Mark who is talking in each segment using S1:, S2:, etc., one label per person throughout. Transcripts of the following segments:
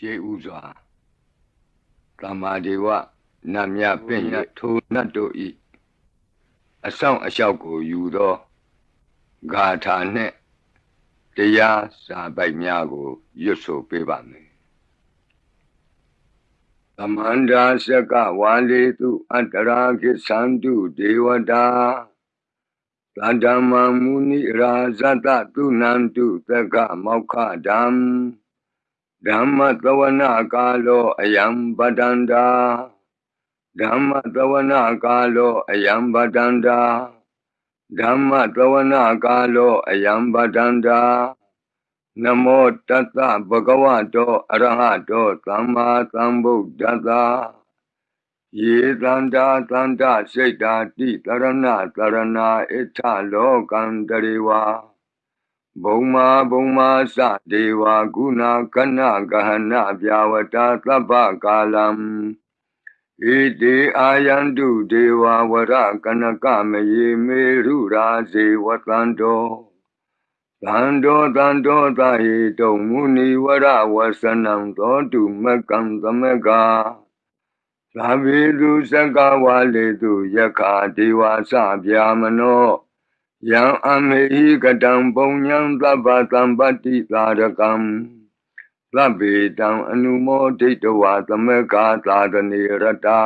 S1: ရှေးဥစွာတမ္မာဒေဝနတ်မြပင့်ရထိုနတ်တို့ဤအဆောင်အလျှောက်ကိုယူသောဂါထာနှင့်တရားစာပိုက်များကိုရွတ်ဆိုပေးပါမယ်သမန္တာစကဝါလေတုအတ္တရာကိသန္တုဒေဝတာသန္ဓမ္မမုနိရာဇတတုနန္တုသက္ကမောက္ခဓမ္မ ဓမ္မသဝနာကာလောအယံပတန္တာဓမ္မသဝနာကာလောအယံပတန္တာဓမ္မသဝနာကာလောအယံပတန္တာနမောတတ္တဗဂဝတောအရဟတောသမ္မာသမ္ဗုဒ္ဓတ္တယေတန္တာတန္တစိတ်တာတိတရဏတရဏဣထလောကံတရေဝါ ဘုံမာဘုံမာသဒေဝကုဏကနဂဟနပြဝတာသဗ္ဗကာလံဣတိအာယန္တုဒေဝဝရကနကမယေမေရုရာဇေဝတန္တောသန္တောသန္တောသဟိတုံမုနိဝရဝဆနံသောတုမကံသမကသာဝေတုစကဝါလေတုယခာဒေဝသဗျာမနော ယံအမေဟိကတံပုံညံသဗ္ဗသံပတ္တိသာရကံသဗ္ဗေတံအနုမောဒိတဝါသမကာသာသနေရတာ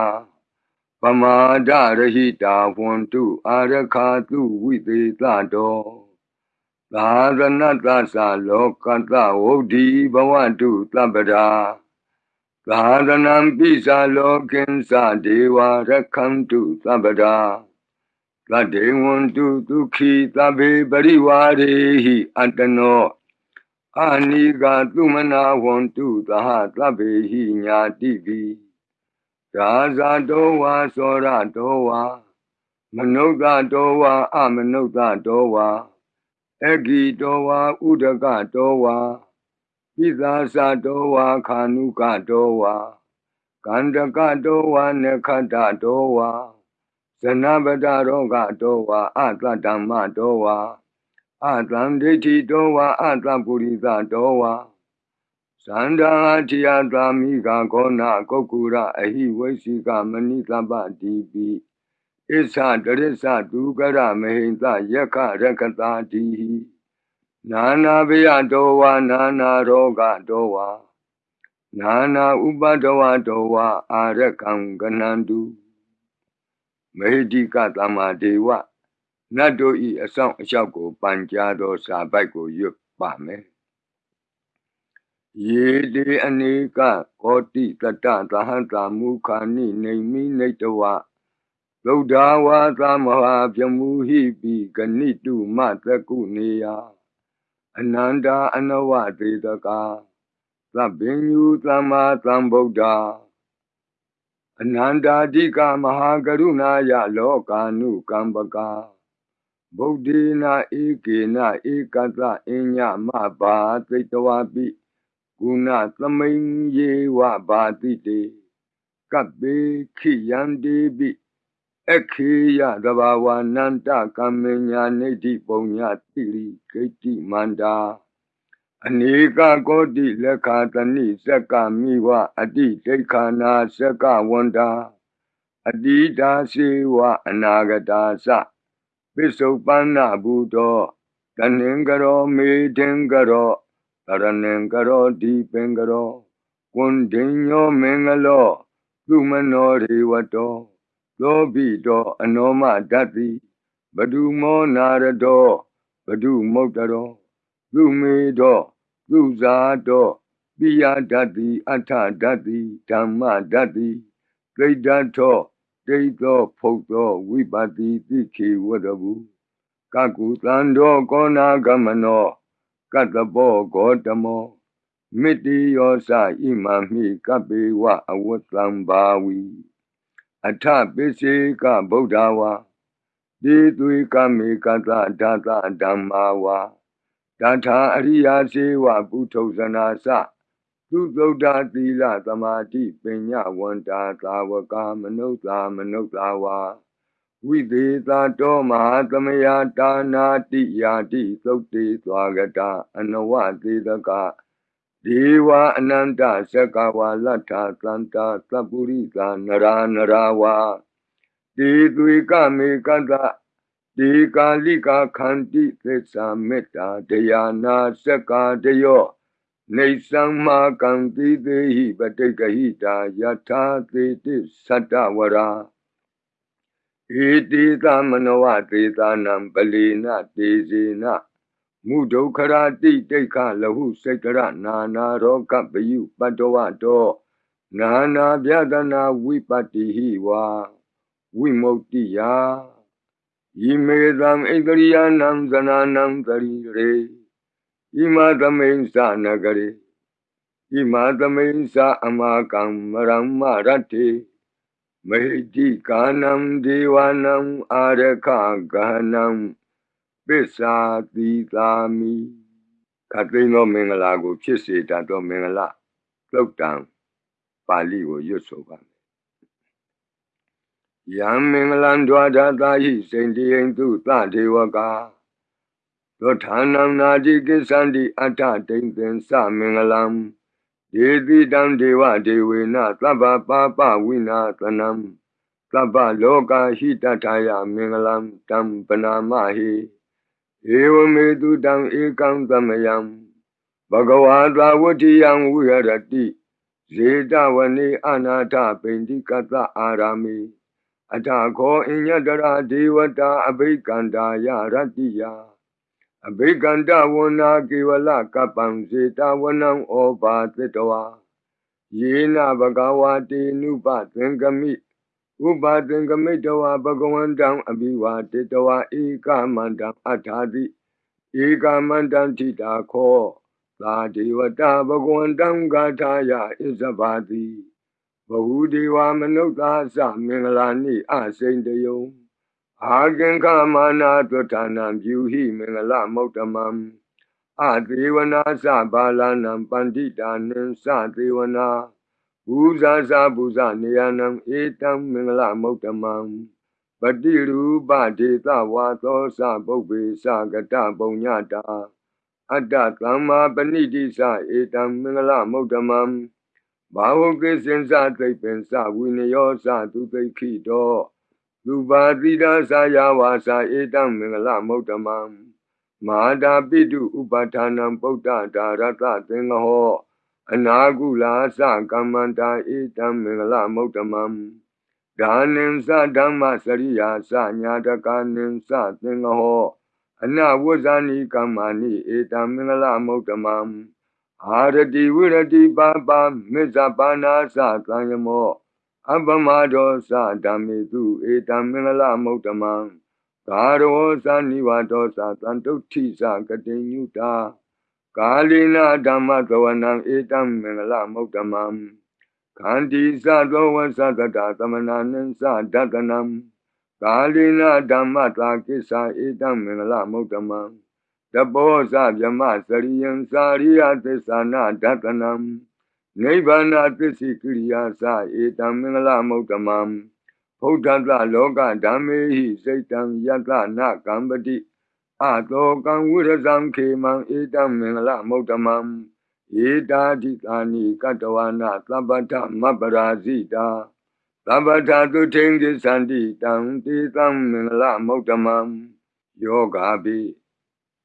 S1: ပမာဒရဟိတာဝန္တုအာရခာတုဝိသေသတောသာသနတသလောကတဝုဒ္ဓီဘဝတုသဗ္ဗရာသာသနံပိစာလောကင်္စဒေဝရခန္တုသဗ္ဗရာ သတ္တေဝန္တုဒုက္ခိသဗ္ဗေပရိဝါရေဟိအတ္တနောအာနိကသုမနာဝန္တုသဟသဗ္ဗေဟိညာတိပိရာဇာတောဝါသောရတောဝါမနုဿတောဝါအမနုဿတောဝါအဂိတောဝါဥဒကတောဝါပိသာသတောဝါခာနုကတောဝါကန္တကတောဝါနခတ္တတောဝါ ဇနပတရောဂတောဝါအတ္တဓမ္မတောဝါအတံဒိဋ္ဌိတောဝါအတ္တပုရိသတောဝါသန္တာတိယသာမိကခောနာကုတ်ကူရအဟိဝိသိကမဏိသဗ္ဗတိပိဣသတရစ္ဆဒုကရမဟိတယက္ခရကတာတိနာနာဘယတောဝါနာနာရောဂတောဝါနာနာဥပဒဝတောဝါအာရကံကနန္တု မေဟိကသမ္မာဒေဝနတ်တို့ဤအဆောင်အလျှောက်ကိုပန်ကြားသောစာပိုက်ကိုရွတ်ပါမယ်ယေတေအနေကကောတိတတသဟတမုခာနိနေမိနေတဝသုဒ္ဓဝါသမဟာပြမူဟိပိဂဏိတုမသကုနေယအနန္တာအနဝသေတကာသဗ္ဗညုသမ္မာသမ္ဗုဒ္ဓ အနန္တာတိကမဟာကရုဏာယလောကာနုကမ္ပကာဗုဒ္ဓေနာဧကေနဧကတအညမဘာသိတဝပိကုဏသမိန်ယေဝဘာတိတေကပ္ပေခိယန္တိပိအခေယသဘာဝနန္တကမ္မညာနေတိပုံညာတိရိဂိတိမန္တာ အနေကကောတိလက်ခာတဏိစက္ကမိဝအတိဒိဋ္ဌာနာစက္ကဝန္တာအတိတာစေဝအနာဂတာသပိစုပန္နဘူတောတဏင်္ဂရောမေတင်္ဂရောတရဏင်္ဂရောဒီပင်္ဂရောကွန်ဒိညောမင်္ဂလောသူမနောရေဝတောသောဘိတောအနောမဓတ္တိဘဒုမောနာရတောဘဒုမုတ်တရောသူမေတော သူဇာတောပိယဓတ္တိအထဓတ္တိဓမ္မဓတ္တိသိတ္တထောဒိဋ္ဌောဖုတ်သောဝိပတိတိခေဝတဘူကကုသံတော်ကောနာဂမနောကတ္တဘောဂောတမောမိတိယောစဣမမိကပေဝအဝတံဘာဝီအထပိစေကဗုဒ္ဓဝါဒီသွေကမေကသဓာတဓမ္မာဝါ တထာအရိယာစေဝပုထုဇနာစသူသုဒ္ဓသီလသမာဓိပညာဝန္တာသာဝကမနုဿာမနုဿာဝါဝိသေသာတောမဟာသမယတာနာတိယာတိသုတ်တေသွားကတာအနဝသေတကဒေဝအနန္တသက္ကဝါလတ္ထာသန္တာသပ္ပုရိသာနရာနရာဝါတေသွေကမေကတ္တ ဒေကာလိကာခန္တိသစ္စာမေတ္တာဒယာနာသက္ကာတယောနေသမ္မာကံတိသေဟိပတိကဟိတာယထာသေတိသတ္တဝရာဧတိသမနဝသေသာနံပလီနတေဇေနမုဒုခရာတိတိခလဟုစိတ်ကရနာနာရောကပယုပတ္တဝတောနာနာဗျဒနာဝိပတ္တိဟိဝါဝိမု ക്തി ယာ ယိမေသံဣန္ဒရိယနံဇနာနံသရိရေဣမသမိန်သနဂရေဣမသမိန်သအမကံမရမ္မရတ္တိမဟိတိကာနံဒေဝနံအာရခဂဟနံပစ္စာတိသာမိခတ်သိမ်းသောမင်္ဂလာကိုဖြစ်စေတတ်သောမင်္ဂလာသုတ်တံပါဠိကိုရွတ်ဆိုပါမ ယ်ယံမင်္ဂလံဒွါဒတာဟိစိန်တိယံသူသဒေဝကာသောဌာနံနာတိကိသန္တိအတ္ထတိန်သင်္စမင်္ဂလံဒေတိတံဒေဝဒေဝေနသဗ္ဗပါပဝိနာသနံသဗ္ဗလောကဟိတထာယမင်္ဂလံတံပနာမဟိဧဝမေတုတံဧကံသမယံဘဂဝါသာဝတိယံဝိဟရတိဇေတဝနေအနာထပိန္တိကတအာရာမိ အထာခောအညတရာဒေဝတာအဘိကန္တာယရတ္တိယအဘိကန္တဝနာကေဝလကပံဇေတဝနံဩဘာသတဝါယေနဘဂဝါတေနုပသင်္ကမိဥပါသင်္ကမိတဝါဘဂဝန္တံအဘိဝါတေတဝါဧကမန္တံအထာတိဧကမန္တံထိတာခောသာဒေဝတာဘဂဝန္တံဂါထာယဣဇဘာတိဘ ဟုဒေဝမနုဿာသမင်္ဂလာနိအစိန်တယုံအာကင်္ခမာနာတွဋ္ဌာနံပြုဟိမင်္ဂလမௌတမံအသေဝနာသဘာလနံပန္တိတာနိသသေဝနာဘူဇာဇာဘူဇနေယနံဧတံမင်္ဂလမௌတမံပတိရူပဒေသဝါသောသပုပ္ပေသကတပုံညတာအတ္တသမ္မာပဏိတိသဧတံမင်္ဂလမௌတမံ ဘာဝကိစင်္စသိပ္ပင်္စဝိနယောသသူသိခိတောလူပါတိတာသာယဝါစာဧတံမင်္ဂလမௌတမံမဟာတာပိတုဥပဌာနံပုဒ္ဒဒါရတသင်္ဃဟောအနာကုလာသကမ္မန္တာဧတံမင်္ဂလမௌတမံဒါနိသဓမ္မစရိယာသညာတကနိသသင်္ဃဟောအနဝဇ္ဇာနိကမ္မာနိဧတံမင်္ဂလမௌတမံ အာရတိဝိရတိပါပါမေဇပါနာသသံယမောအပမဒောသဓမ္မေတုဧတံမင်္ဂလမௌတမံကာရောသနိဝတောသသံတုဋ္ဌိသကတိညုတာကာလိနာဓမ္မသဝနံဧတံမင်္ဂလမௌတမံခန္တီသသောဝသတတသမနာနိသဒတနံကာလိနာဓမ္မတာကိစ္ဆာဧတံမင်္ဂလမௌတမံ တဘောဇဗြမစရိယံစာရိယသစ္စာနာဒတနံနိဗ္ဗာနသစ္စိကိရိယာသဧတံမင်္ဂလမௌတမံဘုဒ္ဓတလောကဓမ္မေဟိစိတ်တံယတနာကံပတိအတောကံဝိရဇံခေမံဧတံမင်္ဂလမௌတမံဧတာတိတာနိကတဝနာသဗ္ဗတမပရာဇိတာသဗ္ဗတသုထိန်ကိသန္တိတံတေတံမင်္ဂလမௌတမံယောဂာပိ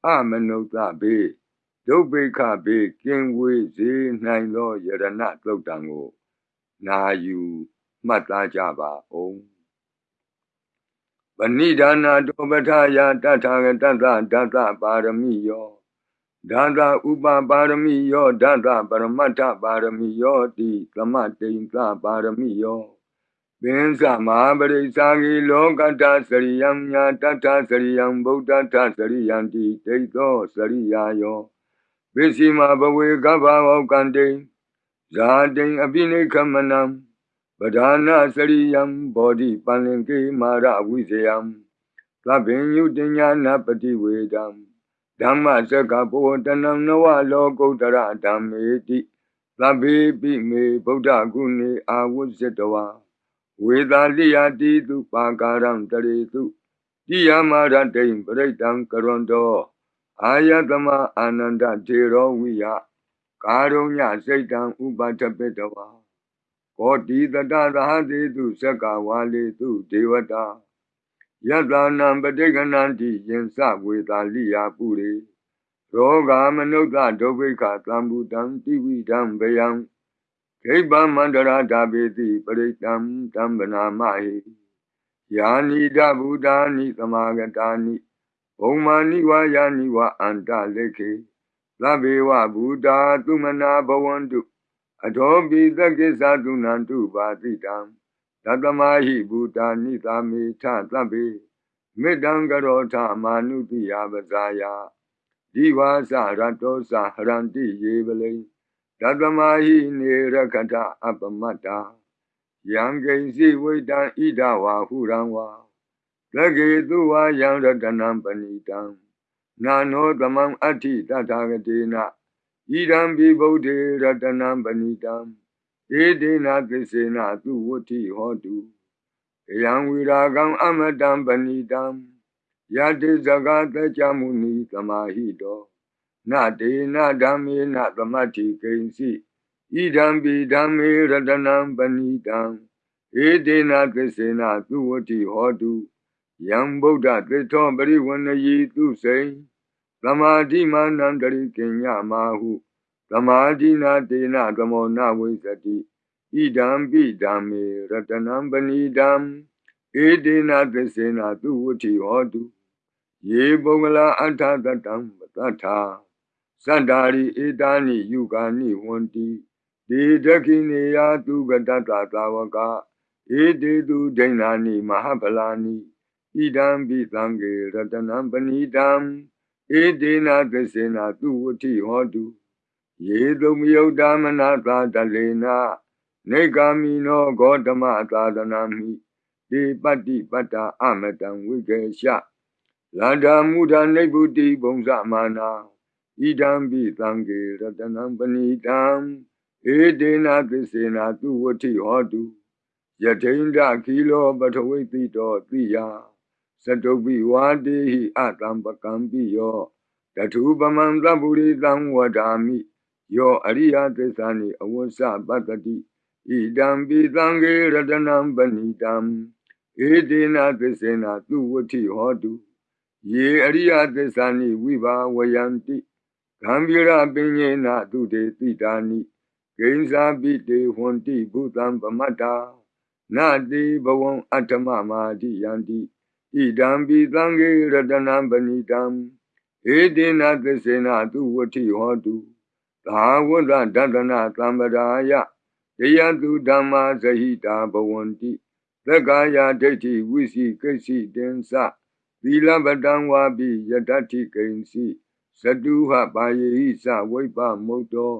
S1: အမနုဿဘေဒုဗ္ဗေခဘေကင်ဝေစေနိုင်သောယရဏသုတ်တံကို နာယူမှတ်သားကြပါဦးပဏိဒါနာတောပထယာတထာဂတတဒတပါရမီယောဒသဥပပါရမီယောဒသပရမတ္ထပါရမီယောတိသမတိန်သပါရမီယော ပင်စမဟာပရိသဂီလောကတစရိယံညာတတစရိယံဗုဒ္ဓတစရိယံတိတိသောစရိယာယောပစ္စည်းမဘဝေကဗ္ဗဝကံတိဇာတိအပိနိခမနံပဓာနာစရိယံဘောဓိပန္လင်ကေမာရဝိဇယံသဗ္ဗညုတညာနာပတိဝေဒံဓမ္မစကဘောတနံနဝလောကုတ္တရဓမ္မေတိသဗ္ဗေပိမေဗုဒ္ဓဂုဏေအာဝုဇ္ဇတဝါ ဝေသာလိယတိတုပါကာရံတရေတုတိယမရတိံပရိတံကရွန်တောအာယတမအာနန္ဒထေရောဝိယကာရုညစိတ်တံဥပထပိတဝါကောတိတတသဟတိတုသက္ကဝါလေတုဒေဝတာယတနံပဋိကဏန္တိယင်စဝေတာလိယာပုရိရောဂာမနုဿဒုဗ္ဗိခသံဘူတံတိဝိတံဗယံ ခိဗ္ဗမန္တရာဓာပေတိပရိတံတံဗနာမဟိယာနိဒဗုဒ္ဓာနိသမာဂတာနိဘုံမာနိဝါယာနိဝအန္တလေခေသဗ္ဗေဝဗုဒ္ဓာတုမနာဘဝန္တုအထောပိသကိသသုနန္တုပါတိတံသတ္တမဟိဘူတာနိသာမေထသဗ္ဗေမေတ္တံကရောထမာနုတိယပဇာယဒီဝါစရတောစဟရန္တိယေပလိသ တ္တမဟိနေရခတအပမတ္တာယံကိဉ္စီဝိတံဣဒဝါဟုရံဝါသကေတုဝါယံရတနံပဏိတံနာနောသမံအဋ္ဌိတထာဂတိနာဣဒံဘိဗုဒ္ဓေရတနံပဏိတံဧတေနသစ္စေနသူဝတ္ထိဟောတုယံဝိရာကံအမတံပဏိတံယတိဇဂတကြမုနိသမာဟိတော နတေနဓမ္မေနသမတ္ထိကိဉ္စီဣဒံဘိဓမ္မေရတနံပဏိတံဧတေနသစ္စေနသူဝတ္ထိဟောတုယံဗုဒ္ဓသစ္ထောပရိဝဏယီသူစိံသမာဓိမာနံတရိကညမာဟုသမာဓိနာတေနသမောနဝိသတိဣဒံပိဓမ္မေရတနံပဏိတံဧတေနသစ္စေနသူဝတိဟောတုယေပုဂ္ဂလာအထသတံပတ္ထာ သန္တာရိဧတာနိယုဂာနိဝန္တိဒေဒခိနေယသူကတတသာဝကဧတေသူဒိဏာနိမဟာဗလာနိဣဒံပိသံဃေရတနံပဏိတံဧတေနသစ္စေနသူဝတိဟောတုယေတုမယုတ်တမနာသာတလေနာနေဂာမိနောဂေါတမသာသနာမိဒီပတ္တိပတ္တာအမတံဝိကေရှလန္ဒာမုဒနိဗ္ဗုတိဘုံဇမာနာ ဣဒံပိသံဃေရတနံပဏိတံဧတေနသစ္စေနာသူဝတိဟောတုယထိန္ဒခီလောပထဝိတိတောတိယသတုပိဝါတေဟိအတံပကံပိယောတထုပမံသဗ္ဗုရိတံဝဒာမိယောအရိယသစ္စာနိအဝဆပတ္တိဣဒံပိသံဃေရတနံပဏိတံဧတေနသစ္စေနသူဝတိဟောတုယေအရိယသစ္စာနိဝိဘာဝယံတိ ဂံဗီရပင်ညေနသူတေတိတာနိဂိဉ္စာပိတေဟွန်တိဘုသံပမတ္တာနတိဘဝံအတ္တမမာတိယန္တိဣဒံပိသံဃေရတနံပဏိတံဧတေနသစ္စေနသူဝတိဟောတုသာဝတ္တဒတနာသံပရာယယယတုဓမ္မာဇဟိတာဘဝန္တိသက္ကာယဒိဋ္ဌိဝိစီကိစီတင်္စသီလပတံဝါပိယတ္ထိကိဉ္စီ သတုဟပါယေဟိစဝိပမုတ်တော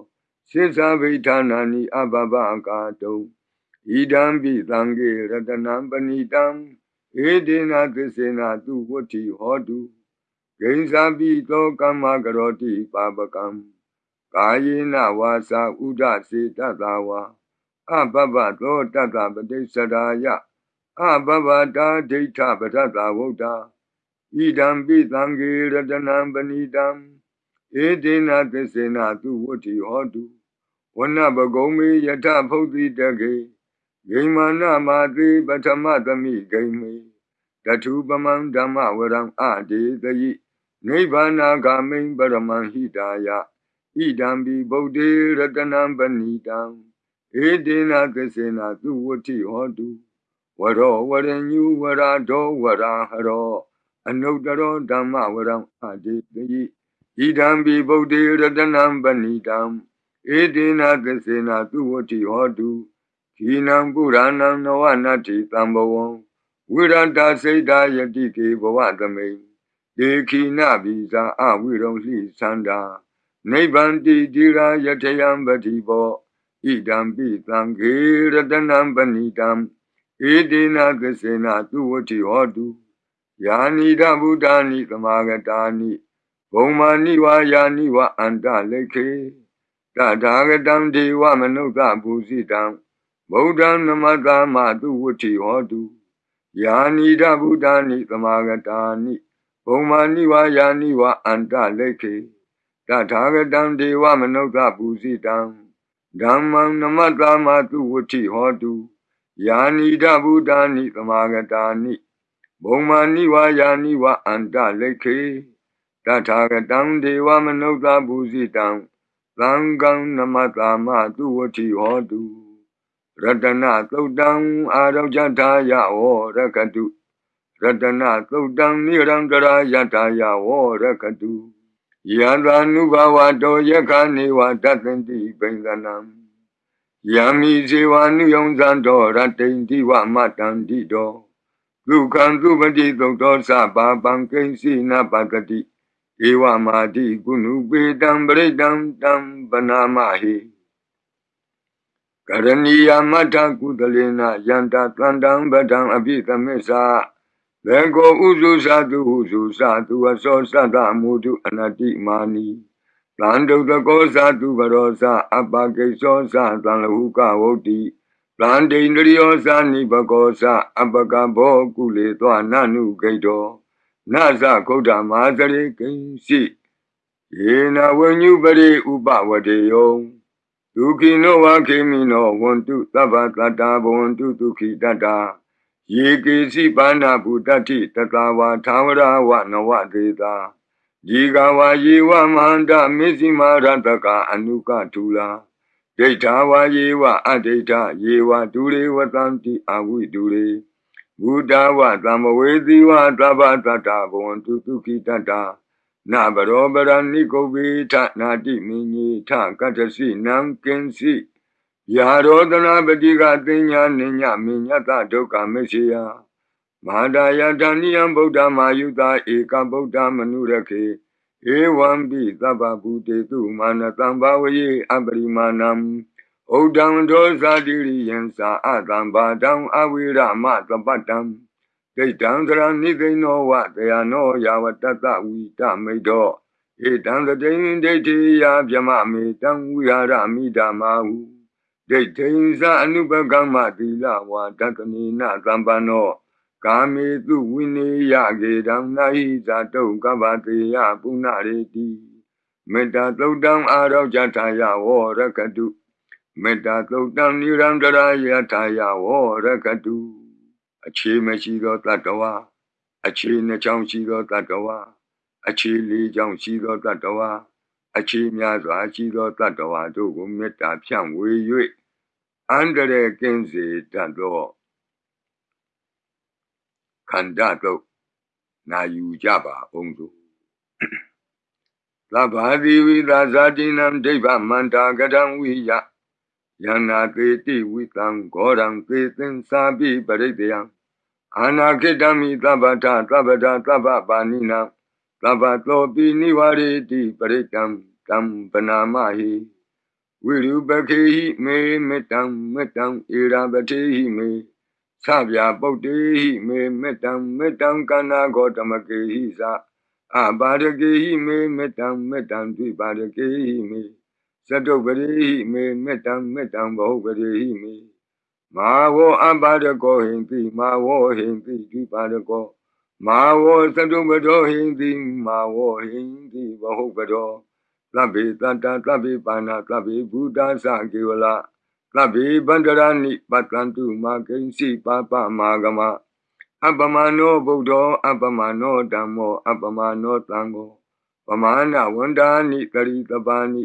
S1: စိစ္ဆဗိဌာနာနိအဘဘကာတုံဣဒံပိသံဃေရတနံပဏိတံဧတေနသစ္စေနသူဝတ္ထိဟောတုဂိဉ္စာပိသောကမ္မကရောတိပါပကံကာယေနဝါစာဥဒစေတတဝါအဘဘသောတတပတိစ္ဆရာယအဘဘတာဒိဋ္ဌပထသဝုဒ္ဓ ဣဒံပိသံဃေရတနံပဏိတံဧတေနသစ္စေနသူဝတ္ထိဟောတုဝနဘဂုံမေယထဖုတ်တိတကေဂိမာနမာတိပထမသမိဂိမေတထုပမံဓမ္မဝရံအတေတယိနိဗ္ဗာနာဂာမိံပရမံဟိတာယဣဒံဘိဗုဒ္ဓေရတနံပဏိတံဧတေနသစ္စေနသူဝတိဟောတုဝရောဝရညုဝရဒောဝရဟရော အနုတရောဓမ္မဝရံအတေတိဣဒံဘိဗုဒ္ဓေရတနံပဏိတံဧတေနသစ္စေနသူဝတိဟောတုခိနံပုရဏံနဝနတ္တိတံဘဝံဝိရတစိတ်တာယတိကေဘဝသမိန်ဒေခိနဗီဇာအဝိရုံလှိသန္တာနိဗ္ဗန္တိတိရာယထယံပတိဘောဣဒံပိသံဃေရတနံပဏိတံဧတေနသစေနသူဝတိဟောတု ယာနိဒဗုဒ္ဓာနိသမာဂတာနိဘုံမာနိဝါယာနိဝအန္တလေခေတထာဂတံဒေဝမနုဿဘူဇိတံဗုဒ္ဓံနမတမသူဝတိဟောတုယာနိဒဗုဒ္ဓာနိသမာဂတာနိဘုံမာနိဝါယာနိဝအန္တလေခေတတထာဂတံဒေဝမနုဿပူဇိတံဓမ္မံနမတ္တမသူဝတိဟောတုယာနိဒဗုဒ္ဓာနိသမာဂတာနိ ဘုံမာနိဝါယာနိဝအန္တလိခေတထာဂတံဒေဝမနုဿပူဇိတံသံဃံနမတ္တမသူဝတိဟောတုရတနာသုတ်တံအာရောဇထာယဝရကတုရတနာသုတ်တံနိရံတရာယထာယဝရကတုယံသာနုဘဝတောယခာနေဝတတန္တိပိန္ဒနံယံမိဇေဝနုယုံဇံတော်ရတိန်တိဝမတန္တိတော ဒုက္ခံသူပတိသုတ်တော်သဘာပံကိဉ္စီနပတတိဧဝမာတိကုဏုပေတံပရိတံတံပနာမဟိကရဏီယမထကုသလေနယန္တသန္တံပဒံအပိသမစ္ဆာဘေကောဥစုသတုဟုစုသတုအစောသတ္တမုတုအနတိမာနီတန်တုတကောသတုဘရောသအပကိသောသသံလဟုကဝုတ်တိ တန်ဒိန္ဒရိယောသနိဘကောသအပကဘောကုလေသောနနုဂိတောနသဂௌတမာသရေကိဉ္စီယေနဝဉ္ညုပရိဥပဝတေယောဒုခိနောဝခေမိနောဝန္တုသဗ္ဗတတ္တာဘဝန္တုဒုခိတတ္တာယေကေစီပါဏဗုတ္တိတတဝါသာဝရဝနဝဒေတာဒီကဝါယေဝမဟန္တမေဇိမာရတကအနုကထူလာ ဒိဋ္ဌာဝါယေဝအဒိဋ္ဌယေဝဒူရေဝတံတိအဝိဒူရေဘုဒ္ဓဝသမ္မဝေသီဝသဗ္ဗတတ္တဘဝန္တုဒုခိတတ္တာနဘရောပရဏိကုဗေထနာတိမိညေထကတ္တစီနံကင်စီယာရောဒနာပတိကတင်ညာနိညမိညတဒုက္ခမရှိယမဟာဒါယတဏိယံဗုဒ္ဓမာယုတာဧကဗုဒ္ဓမနုရခေ ဧဝံပိသဗ္ဗဗုတေတုမာနတံဘာဝယေအပရိမာဏံဩဒံဒောဇာတိရိယံသာအတံဘာတံအဝိရမသပတံဒိဋ္ဌံသရဏိသိဏောဝတယနောယာဝတတဝိတမိတ်တော်ဧတံတတိန်ဒိဋ္ဌိယဗျမမေတံဝိဟာရမိဓမ္မာဟုဒိဋ္ဌိဉ္စအနုပကမ္မသီလဝါတတနိနသံပန္နော ကာမေတုဝိနေယကေတံနာဟိဇာတုကဗ္ဗတေယပုဏ္ဏရေတိမေတ္တာသုတ်တံအာရောဇထာယဝရကတုမေတ္တာသုတ်တံနိရံတရာယထာယဝရကတုအခြေမရှိသောတတ္တဝါအခြေနှချောင်းရှိသောတတ္တဝါအခြေလေးချောင်းရှိသောတတ္တဝါအခြေများစွာရှိသောတတ္တဝါတို့ကိုမေတ္တာဖြန့်ဝေ၍အန္တရာယ်ကင်းစေတတ်သော ခန္ဓာတို့နာယူကြပါအောင်သူသဗ္ဗာတိဝိသာဇာတိနံဒိဗ္ဗမန္တာကတံဝိယယန္နာကေတိဝိတံဂောရံသေသင်္စာပိပရိတယံအာနာခိတမိသဗ္ဗတာသဗ္ဗတာသဗ္ဗပါဏိနံသဗ္ဗတောပိနိဝရေတိပရိတံတံပနာမဟိဝိရုပခေဟိမေမေတ္တံမေတ္တံဧရာပတိဟိမေ သဗျာပုတ်တေဟိမေမေတ္တံမေတ္တံကန္နာဂောတမကေဟိသာအပါရကေဟိမေမေတ္တံမေတ္တံဒွိပါရကေဟိမေသတုပရိဟိမေမေတ္တံမေတ္တံဘောပရိဟိမေမာဝောအပါရကောဟိန္တိမာဝောဟိန္တိဒွိပါရကောမာဝောသတုပတောဟိန္တိမာဝောဟိန္တိဘောပတောသဗ္ဗေတတ္တသဗ္ဗေပါဏသဗ္ဗေဘုဒ္ဓသကေဝလာ သဗ္ဗေဗန္တရဏိပတ္တန္တုမာကိဉ္စီပါပမာဂမအပမနောဗုဒ္ဓောအပမနောဓမ္မောအပမနောသံဃောပမာဏဝန္ဒာနိတရိတပါဏိ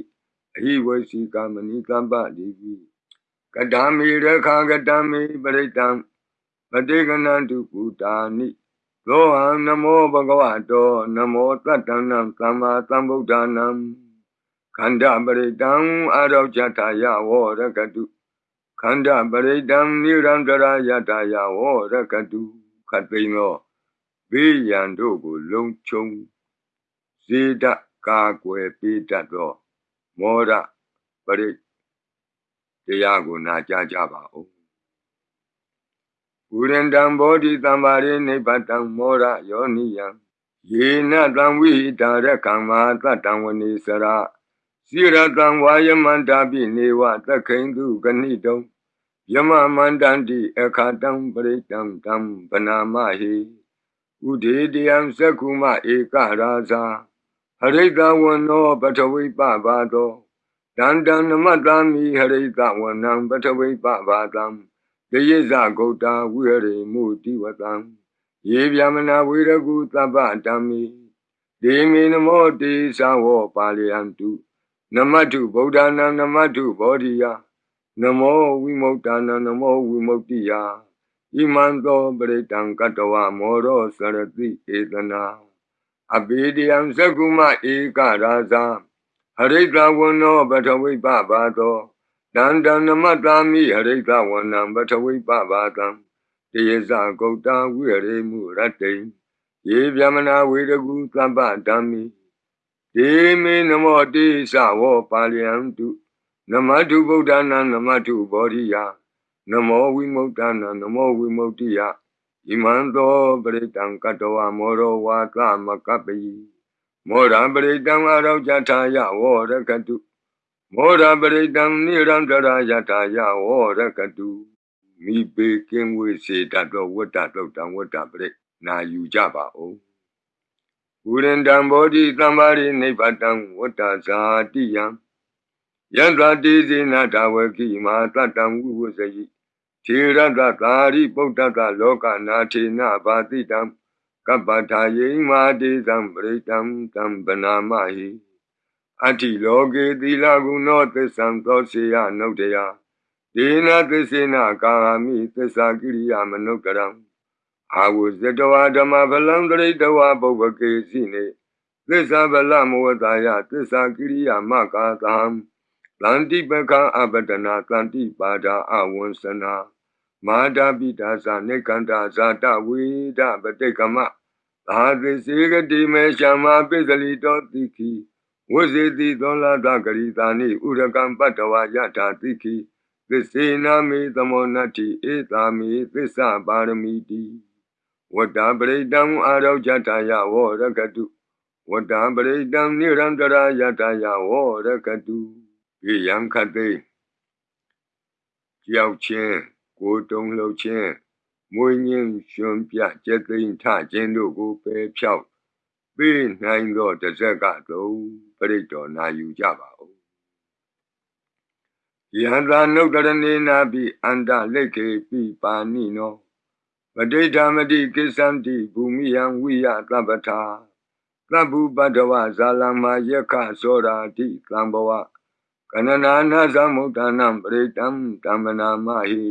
S1: အဟိဝစီကမဏိကမ္ပတိပိကတံမေရခာကတံမေပရိတံပတိကနံတုပုတာနိသောဟံနမောဘဂဝတောနမောတတ္တနံသမ္မာသမ္ဗုဒ္ဓနံ ခန္ဓာပရိတံအာရောဇထာယဝရကတုခန္ဓာပရိတံနိရံတရာယတာယဝရကတုခတ်သိမ်းသောဘေးရန်တို့ကိုလုံခြုံဇေဒကာကွယ်ပေးတတ်သောမောရပရိတရားကိုနာကြားကြပါဦးဝုရန္တံဘောဓိတံပါရိနိဗ္ဗတံမောရယောနိယံယေနတံဝိဟိတာရကံမာတတံဝနေစရာ စိရတံဝါယမန္တာပိနေဝသခိန်တုကဏိတုံယမမန္တန္တိအခါတံပရိတံတံဗနာမဟိဥဒေတယံသက္ခုမဧကရာဇာဟရိတဝနောပထဝိပဘာသောတန္တနမတ္တမိဟရိတဝနံပထဝိပဘာတံတယေဇဂௌတာဝိရေမုတိဝတံယေဗျမနာဝေရကုသဗ္ဗတံမိဒေမေနမောတေသဝောပါလယံတု နမတ္ထုဗုဒ္ဓနာနမတ္ထုဘောဓိယနမောဝိမု ക്ത နာနမောဝိမု ക്തി ယဣမံသောပရိတံကတဝမောရောစရတိဧတနာအဘိဒယံသကုမဧကရာဇာဟရိတဝနောပထဝိပဘာသောတန္တနမတ္တာမိဟရိတဝနံပထဝိပဘာတံတေယဇဂௌတဝိရေမှုရတ္တိယေဗျမနာဝေရကုသဗ္ဗဓမ္မိ ဒေမေနမောတိသဝောပါလယံတုနမတုဗုဒ္ဓနာနမတုဘောဓိယနမောဝိမု ക്ത နာနမောဝိမု ക്തി ယဣမံသောပရိတံကတဝမောရောဝါသမကပ္ပိမောရပရိတံအရောကြထာယဝောရကတုမောရပရိတံနိရန္တရာယထာယဝောရကတုမိပေကင်းဝေစေတတ်သောဝတ္တတုတ်တံဝတ္တပရိနာယူကြပါဦး ဝုရန္တံဘောဓိသမ္ပါရိနိဗ္ဗတံဝတ္တဇာတိယံယန္တာတိဇေနတဝကိမာတတံဝုဝဇယိထေရတသာရိပုတ္တတလောကနာထေနဘာတိတံကပ္ပထာယိမာတိသံပရိတံတံဗနာမဟိအတ္တိလောကေသီလကုဏောသစ္ဆံသောစေယနုတ္တယဒေနသစ္စေနကာမိသစ္စာကိရိယာမနုကရံ အာဝဇတဝဓမ္မဗလံတရိတဝပုဗ္ဗကေစီနေသစ္စာဗလမဝတယသစ္စာကိရိယာမကာသံတန္တိပကံအပဒနာတန္တိပါဒာအဝံစနာမာတာပိတာသနေကန္တာဇာတဝိဒပတိကမသာသစေကတိမေရှမပိစလီတောတိခိဝဇေတိသောလာတဂရိတာနိဥရကံပတ္တဝယထာတိခိသစ္စေနာမေသမောနတ္တိဧတာမေသစ္စာပါရမီတိ ဝတ္တပရိတံအာရောကြတာယဝရကတုဝတ္တပရိတံနိရန္တရာယတာယဝရကတုေယံခတ်သိကြောက်ချင်းကိုတုံလှုပ်ခြင်းမွေးညင်းရှင်ပြကျက်သိမ်းထခြင်းတို့ကိုပယ်ဖြောက်ပေးနိုင်သောတဇက်ကသုံးပရိတော်နာယူကြပါဦးယန္တာနုတ္တရနေနာပိအန္တလက်ခေပိပါဏိနော ပဋိဌာမတိကိစ္ဆန္တိဘူမိယံဝိယသဗ္ဗထာသဗ္ဗုပတ္တဝဇာလမယက္ခသောရာတိသံဘဝကနနာနာသမုဒ္ဒနာပရိတံတမ္မနာမဟိ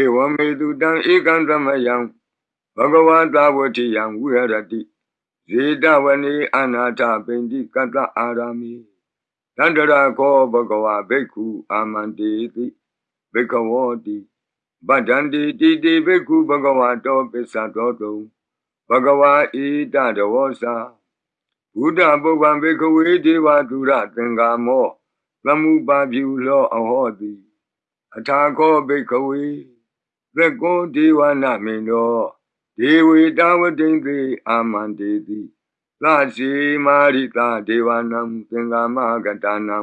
S1: ဧဝမေတုတံဧကံသမယံဘဂဝတာဝတိယံဝိဟရတိဇေတဝနေအနာထပိန္တိကတအာရမိတန္တရာခောဘဂဝဘိက္ခုအာမန္တေတိဘိကဝောတိ ဗဒ္ဒန္တိတိတိဘိက္ခုဘဂဝတောပစ္စတောတုံဘဂဝါဣတတဝောစာဘုဒ္ဓပုဗ္ဗံဘိကဝေဒေဝသူရသင်္ကာမောသမုပါပြုလောအဟောတိအထာခောဘိကဝေသက္ကောဒေဝနာမင်းတော်ဒေဝေတာဝတိန်သေအာမန္တေတိသရှိမာရိတာဒေဝနံသင်္ကာမကတနံ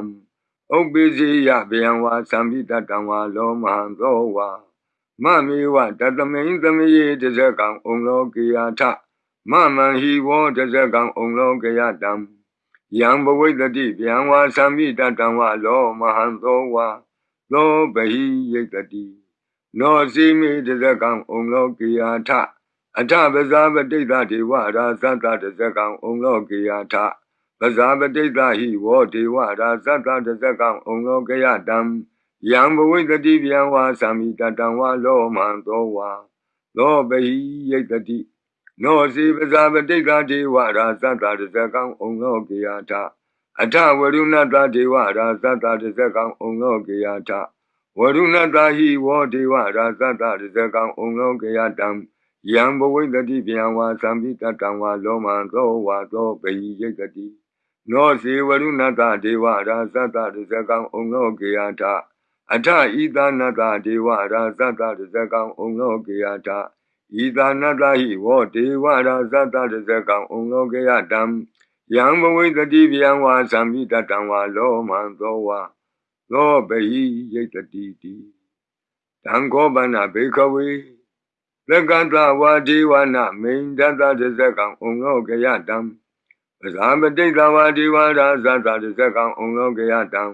S1: ဥပ္ပိစီယဗျံဝါသံပိတတံဝါလောမဟံသောဝါ မမေဝတတမိန်သမယေတဇကံဩလောကေယထမမံဟိဝောတဇကံဩလောကေယတံယံဘဝိတတိဗျံဝါသံမိတတံဝါလောမဟံသောဝါသောဘဟိယိတတိနောစီမိတဇကံဩလောကေယထအထပဇာပတိတဒေဝရာသတ္တတဇကံဩလောကေယထပဇာပတိတဟိဝောဒေဝရာသတ္တတဇကံဩလောကေယတံ ယံဘဝိတတိဗျံဝါသံမိတတံဝါလောမံသောဝါသောဘဟိယိတတိနောစီပဇာပတိကဒေဝရာသတ္တတဇကံဩလောကေယထအထဝရုဏတဒေဝရာသတ္တတဇကံဩလောကေယထဝရုဏတဟိဝောဒေဝရာသတ္တတဇကံဩလောကေယတံယံဘဝိတတိဗျံဝါသံပိတတံဝါလောမံသောဝါသောပဟိယိတတိနောစီဝရုဏတဒေဝရာသတ္တတဇကံဩလောကေယထ အထဤသနတဒေဝရာသတ္တတဇကံဩလောကေယထဤသာနတဟိဝောဒေဝရာသတ္တတဇကံဩလောကေယတံယံဘဝိတတိဗျံဝါသံမိတတံဝါလောမံသောဝါသောဘဟိယိတတိတိတံခောပနဘေခဝေသက္ကတဝါဒေဝနာမိန်တတတဇကံဩလောကေယတံပဇာပတိတဝါဒီဝါရာသတ္တတဇကံဩလောကယတံ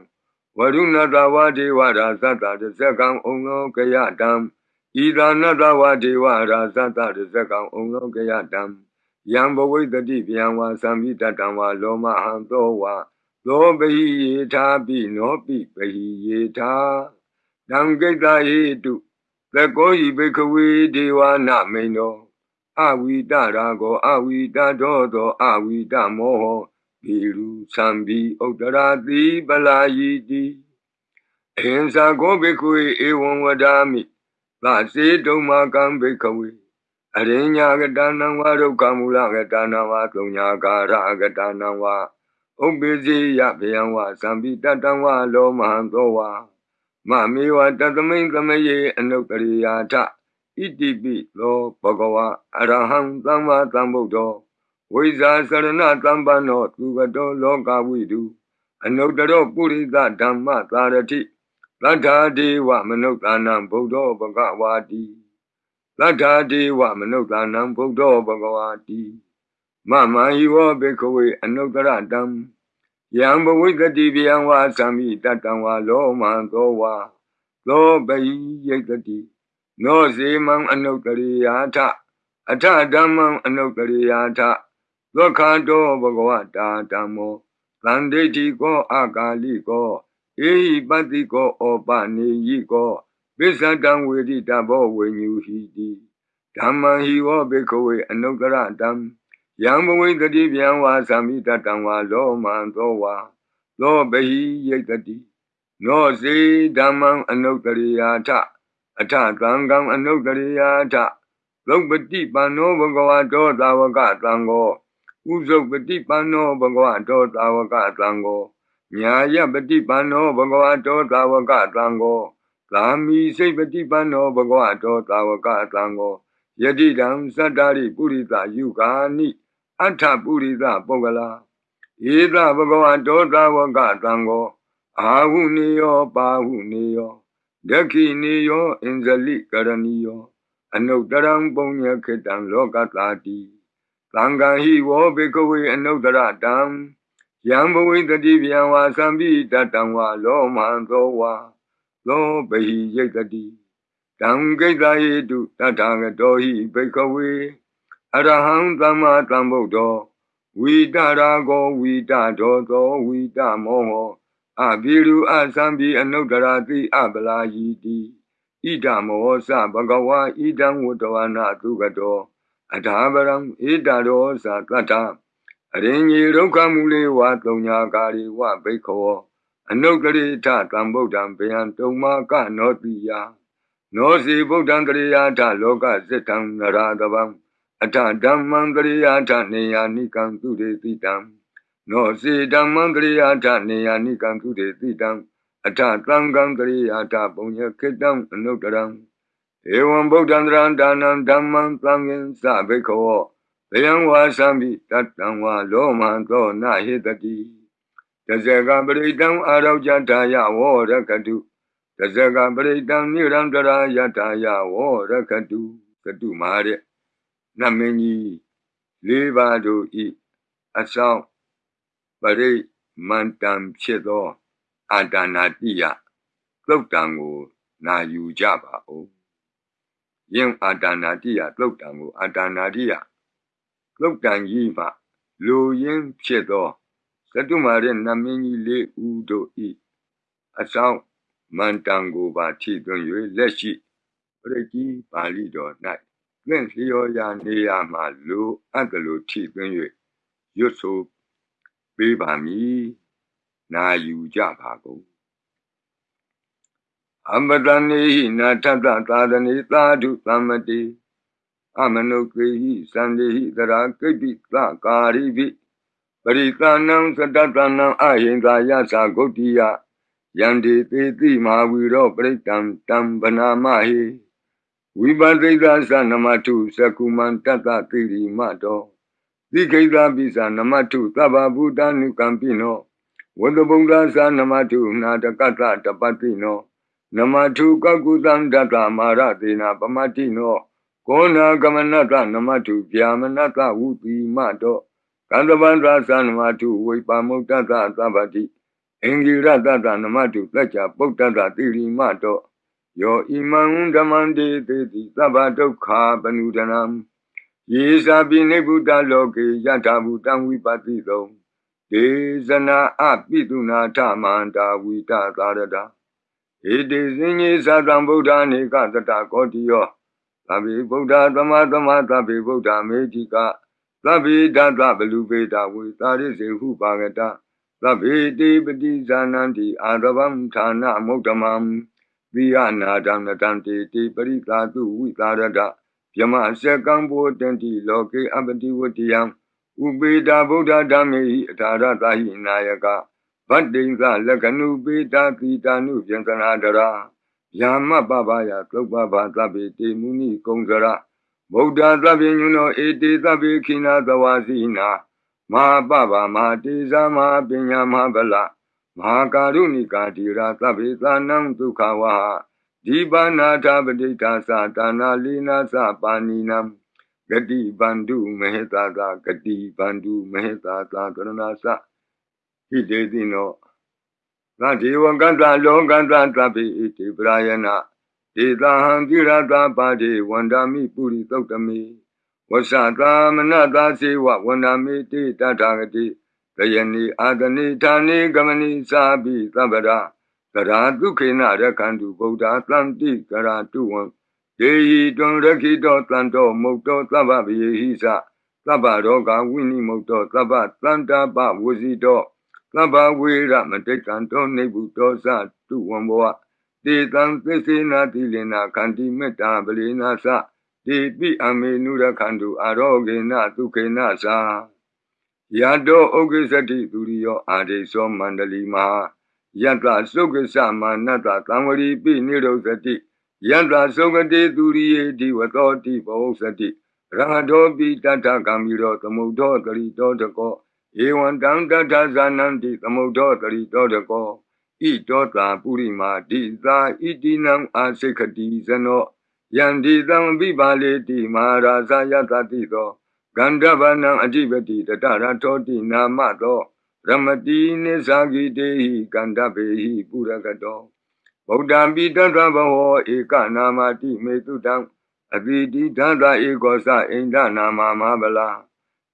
S1: ဝရုဏတဝါဒီဝါရာသတ္တတဇကံဩလောကယတံဤသာနတဝါဒီဝါရာသတ္တတဇကံဩလောကယတံယံဘဝိတတိဗျံဝါသံမိတတံဝါလောမဟံသောဝါသောပိယေထာပိနောပိပိယေထာတံကိတဟိတုသကောဤဘိခဝေဒေဝနာမိန်တော်အဝိတရာကောအဝိတတော်သောအဝိတမောဟ ဘီရုသံဘီဥတရာတိပလာယီတိအဟင်္စာကောဘိခွေဧဝံဝဒာမိသစေတုံမာကံဘိခဝေအရိညာကတနံဝဒုက္ခမူလကတနံဝသုံညာကာရကတနံဝဥပ္ပဇိယဗျံဝသံပိတတံဝလောမဟံသောဝမမေဝတတမိန်သမယေအနုတ္တရိယာထဣတိပိသောဘဂဝါအရဟံသမ္မာသမ္ဗုဒ္ဓော ဝိဇာစရဏသမ္ပန္နောသူကတောလောကဝိတုအနုတ္တရောပုရိသဓမ္မသာရတိသတ္ထာဒေဝမနုဿာနံဗုဒ္ဓောဘဂဝါတိသတ္ထာဒေဝမနုဿာနံဗုဒ္ဓောဘဂဝါတိမမဟိဝဘေခဝေအနုတ္တရတံယံဘဝိတတိဗျံဝါသံမိတတံဝါလောမံသောဝါသောပိယိတတိနောဇေမံအနုတ္တရိယာထအထဓမ္မံအနုတ္တရိယာထ ဒုက္ခတောဘဂဝတာဓမ္မောသန္တိတိကောအာကာလိကောဧဟိပတိကောဩပနေယိကောပိစ္ဆတံဝေတိတဘောဝေညူဟိတိဓမ္မံဟိဝဘေခဝေအနုတ္တရတံယံဘဝိတတိဗျံဝါသမိတတံဝါလောမံသောဝါသောဘဟိယိတတိနောစေဓမ္မံအနုတ္တရိယာထအထသံဃံအနုတ္တရိယာထသုပတိပန္နောဘဂဝတောသာဝကသံဃော ဥဇုပတိပန္နောဘဂဝတောသာဝကသံဃောညာယပတိပန္နောဘဂဝတောသာဝကသံဃောသာမိစိတ်ပတိပန္နောဘဂဝတောသာဝကသံဃောယတိတံသတ္တရိပုရိသယုဂာနိအထပုရိသပုဂ္ဂလာဧသဘဂဝတောသာဝကသံဃောအာဟုနေယောပါဟုနေယောဒခိနေယောအင်ဇလိကရဏီယောအနုတ္တရံပုံညခေတံလောကတာတိ သံဃာဟိဝောဘေကဝေအနုတ္တရတံယံဘဝိတတိဗျံဝါသံပိတတံဝါလောမံသောဝါလောဘဟိယိတတိတံဂိတယေတုတထာဂတောဟိဘေကဝေအရဟံသမ္မာသမ္ဗုဒ္ဓောဝိတရာကောဝိတဒောသောဝိတမောဟောအဘိရုအသံပိအနုတ္တရာတိအပလာယီတိဣဒမောသဘဂဝါဣဒံဝတ္တဝနာသုကတော အထာပရံဣဒရောသတတ္တအရင်ကြီးဒုက္ခမူလေဝသုံညာကာရီဝဘိခောအနုတ္တရိထသံဗုဒ္ဓံဗျံတုံမာကနောတိယနောစီဗုဒ္ဓံတရိယာထလောကစိတံနရာတဗံအထဓမ္မံတရိယာထနေယာနိကံသူရေတိတံနောစီဓမ္မံတရိယာထနေယာနိကံသူရေတိတံအထသံဃံတရိယာထပုံညခေတံအနုတ္တရံ ဧဝံဗုဒ္ဓံတရံဒါနံဓမ္မံသံဃင်သဘိခောဘယံဝါသံမိတတံဝါလောမံသောနဟေတတိတဇကပရိတံအာရောကြတာယဝောရကတုတဇကပရိတံနိရံတရာယတာယဝောရကတုကတုမာတဲ့နမင်းကြီးလေးပါးတို့ဤအဆောင်ပရိမန္တံဖြစ်သောအာဒါနာတိယသုတ်တံကိုနာယူကြပါဦး ယင်အာဒါနာတိယသုတ်တံကိုအာဒါနာတိယသုတ်တံကြီးမှလူရင်းဖြစ်သောသတုမာရဲ့နမင်းကြီးလေးဦးတို့ဤအဆောင်မန္တံကိုပါထိသွင်း၍လက်ရှိပရိကြီးပါဠိတော်၌သင်လျော်ရာနေရာမှလူအပ်ကလေးထိသွင်း၍ရွတ်ဆိုပေးပါမည်နာယူကြပါကုန် အမတနေဟိနာထတသာသနေသာဓုသမ္မတိအမနုကေဟိသန္တိဟိတရာကိပိသကာရိပိပရိသနံသတ္တတနံအဟိန္ကာယသဂုတ်တိယယန္တိသေတိမဟာဝီရောပရိတံတံဗနာမဟိဝိပသိကသနမတုသကုမံတတ္တတိရိမတောတိခိတပိသနမတုသဗ္ဗဗုဒ္ဓနုကံပိနောဝတ္တဗုဒ္ဓသနမတုနာတကတ္တတပတိနော နမထုကကုသံတတမာရသေနာပမတိနောကောနာကမနတနမထုဗျာမနတဝုတိမတောကန္တဗန္တာသနမတုဝိပါမုတ်တတသဗ္ဗတိအင်္ဂိရတတနမတုတัจ जा ပုတ္တတတိရိမတောယောဣမံဓမ္မံတေတိတိသဗ္ဗဒုက္ခပနုဒနံယေသာပိနိဗ္ဗုတလောကေယထာဘူတံဝိပတိသောဒေဇနာအပိတုနာထမန္တာဝိတသာရတာ ဧတေစင်ကြီးသတံဗုဒ္ဓနေကတတကောတိယောသဗ္ဗေဗုဒ္ဓသမသမသဗ္ဗေဗုဒ္ဓမေတိကသဗ္ဗေဒသဗလူပေတာဝေသာရိစေဟုပါကတသဗ္ဗေတိပတိဇာနန္တိအာရဗံဌာနမုဒ္ဓမံသီယနာဒံနတံတေတိပရိသာတုဝိသာရတယမစကံဘောတန္တိလောကေအပတိဝတ္တယံဥပေတာဗုဒ္ဓဓမ္မေဟိအထာရတဟိနာယက ဗတ္တိင်္ဂလက္ခဏုပေတာတိတာနုပြန်သနာတရာယာမပပယသုပ္ပဘာသဗ္ဗေတေမုနိကုံစရဗုဒ္ဓသဗ္ဗညုနောဧတေသဗ္ဗေခိနာသဝါစီနာမဟာပပမဟာတေဇာမဟာပညာမဟာဗလမဟာကာရုဏိကာတိရာသဗ္ဗေသာနံဒုက္ခဝါဒီပါဏာထပဋိဒါသတာနာလီနာသပါဏိနံဂတိဗန္ဓုမဟေတာသာဂတိဗန္ဓုမဟေတာသာကရဏသ ဟိတေတိနောသဒေဝကတလောကတသဗ္ဗေဣတိပရာယနာဒေသဟံတိရတာပါတိဝန္ဒာမိပုရိသုတ်တမိဝဆသာမနတာစေဝဝန္ဒာမိတိတထာဂတိတယနိအာတနိဌာနိကမနိသာပိသဗ္ဗရာကရာဒုခေနရခန္တုဗုဒ္ဓသံတိကရာတုဝံယေဟိတွံရခိတောတန်တောမုတ်တောသဗ္ဗဗယေဟိသသဗ္ဗရောဂဝိနိမုတ်တောသဗ္ဗတန္တာပဝစီတော သဗ္ဗဝေရမတိကံတောနေဗုတောသတုဝံဘောတေတံသစ္စေနာတိလေနာခန္တိမေတ္တာပလေနာသတေပိအမေနုရခန္တုအာရောဂေနဒုခေနသာယတောဥက္ကိစတိသူရိယောအာဒိသောမန္တလီမဟာယတ္တသုက္ကစမာနတ္တသံဝရီပိနိရောသတိယတ္တသုကတိသူရိယေဒီဝသောတိဘောစတိရဟတောပိတတ္ထကံမီရောသမုဒ္ဒောတရိတောတကော ဧဝံတံတတ္ထဇာနန္တိသမုဒ္ဒောတရိတောတကောဣတောတာပုရိမာတိသာဣတိနံအာစိခတိဇနောယန္တိသံဝိပါလေတိမဟာရာဇယတတိသောဂန္ဓဗနံအဓိပတိတတရထောတိနာမသောရမတိနိသဂိတေဟိကန္ဓဗေဟိပုရကတောဗုဒ္ဓံပိတတဘဝဧကနာမတိမေတုတံအတိတိဓာတဧကောသအိန္ဒနာမမဗလာ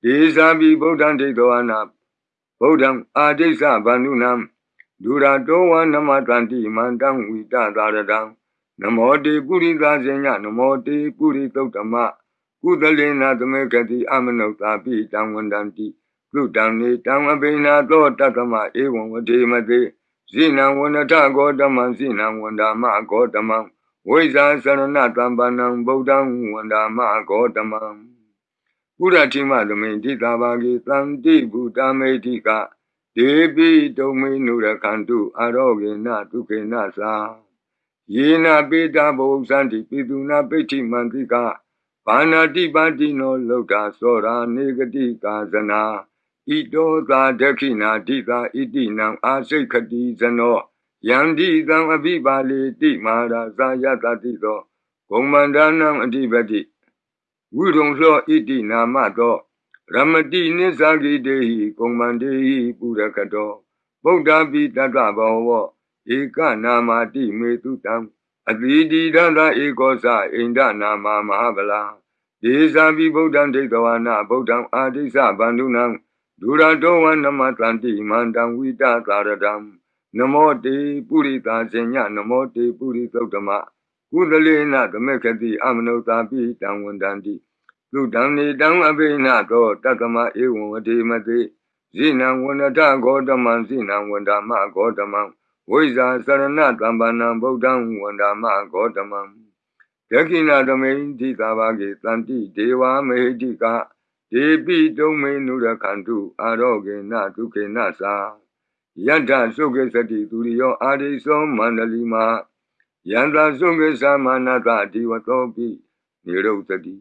S1: ဒေဇာပိဗုဒ္ဓံဒိဋ္ဌဝနာဗုဒ္ဓံအာဒိစ္စဗန္ဓုနံဒူရာတောဝနမတန္တိမန္တံဝိတသာရတံနမောတေပုရိသဇေညနမောတေပုရိသုတ်တမကုသလေနာသမေကတိအမနုဿာပိတံဝန္တံတိကုတံနေတံအဘိနာသောတတမဧဝံဝတိမတိဇိနံဝန္တဂောတမံဇိနံဝန္ဒမဂောတမံဝိဇာသရဏတံပန္နံဗုဒ္ဓံဝန္ဒမဂောတမံ ပုရတိမသမိန်တိတာဘာဂေသံတိဘူတမေတိကဒေပိတုံမေနုရခန္တုအာရောဂေနဒုက္ခေနသာယေနပိတာဘုဇန္တိပိတုနာပိဋ္ဌိမန္တိကဘာနာတိပါတိနောလောကသောရာနေဂတိကာဇနာဣတောသာဒခိနာတိသာဣတိနံအာစိတ်ခတိဇနောယန္တိသံအဘိပါလေတိမာရာဇာယတတိသောဂုံမန္ဒနံအဓိပတိ ဝိရုံသောဣတိနာမသောရမတိနိသဂိတေဟိကုံမန္တေဟိပုရကတောဗုဒ္ဓပိတတဘောဝဧကနာမတိမေတုတံအတိတိဒန္တဧကောသအိန္ဒနာမမဟာဗလာဒေဇာပိဗုဒ္ဓံဒိဋ္ဌဝနာဗုဒ္ဓံအာဒိသဗန္ဓုနံဒူရတောဝနမတန္တိမန္တံဝိတသာရတံနမောတေပုရိသာဇညနမောတေပုရိသုတ်တမ ကုသလေနသမေခတိအမနုဿာပိတံဝန္တန္တိသုတံနေတံအဘိနသောတတမဧဝံဝတိမတိဇိနံဝန္တဂောတမံဇိနံဝန္ဒမဂောတမံဝိဇာသရဏတံပန္နံဗုဒ္ဓံဝန္ဒမဂောတမံဒက္ခိဏသမိန်တိသာဘာကေတန္တိဒေဝမေဟိတိကဒေပိတုံမေနုရခန္တုအာရောဂေနဒုခေနသာယတ္ထသုခေသတိသူရိယောအာရိသောမန္တလီမ ယန္တာသုခေသမနတဒီဝသောပိနိရုသတိ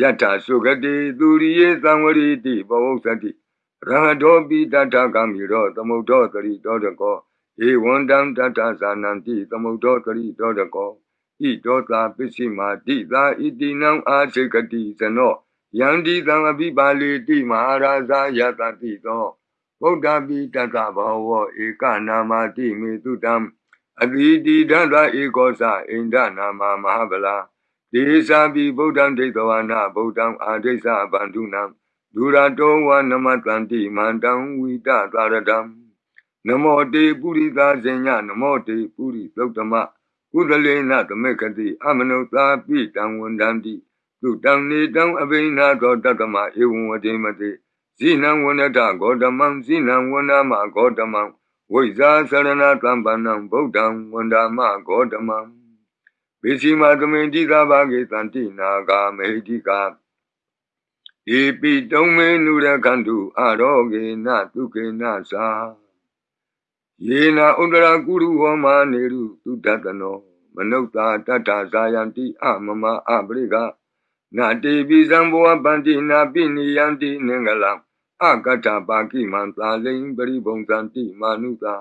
S1: ယတ္ထသုခတိသူရိယေသံဝရိတိဘောဝသတိရဟတောပိတတ္ထကမိရောသမုဒ္ဒောတရိတောတကောဧဝန္တံတတ္ထဇာနံတိသမုဒ္ဒောတရိတောတကောဣတောတာပစ္စည်းမာတိသာဣတိနံအာစေကတိဇနောယန္တိသံအပိပါလေတိမဟာရာဇာယတတိသောဗုဒ္ဓပိတတဘောဝဧကနာမတိမေတုတံ အတိတိဒန္တဧကောသအိန္ဒနာမမဟာဗလာဒေသာပိဗုဒ္ဓံဒိဋ္ဌဝနာဗုဒ္ဓံအာဒိသဗန္ဓုနံဒူရတောဝနမတန္တိမန္တံဝိတသာရတံနမောတေပုရိသာဇညနမောတေပုရိသုတ္တမကုသလေနသမေခတိအမနုသာပိတံဝန္တံတိသုတံနေတံအဘိနာသောတတမဧဝံဝတိမတိဇိနံဝနတဂေါတမံဇိနံဝနမဂေါတမံ ဝိဇာသရဏတံပန္နံဗုဒ္ဓံဝန္ဒမဂေါတမံပိစီမသမိန်တိသာဘာဂေတန္တိနာဂာမေတိကာဧပိတုံမေနုရခန္တုအရောဂေနတုကေနသာယေနာဥဒရာကုရုဟောမာနေရုတုတတနောမနုဿာတတ္ထာဇာယံတိအမမအပရိကနာတေပိဇံဘောပန္တိနာပိနိယံတိနင်္ဂလံ အကတပါကိမံသာလိန်ပရိဘုံသံတိမာနုသာ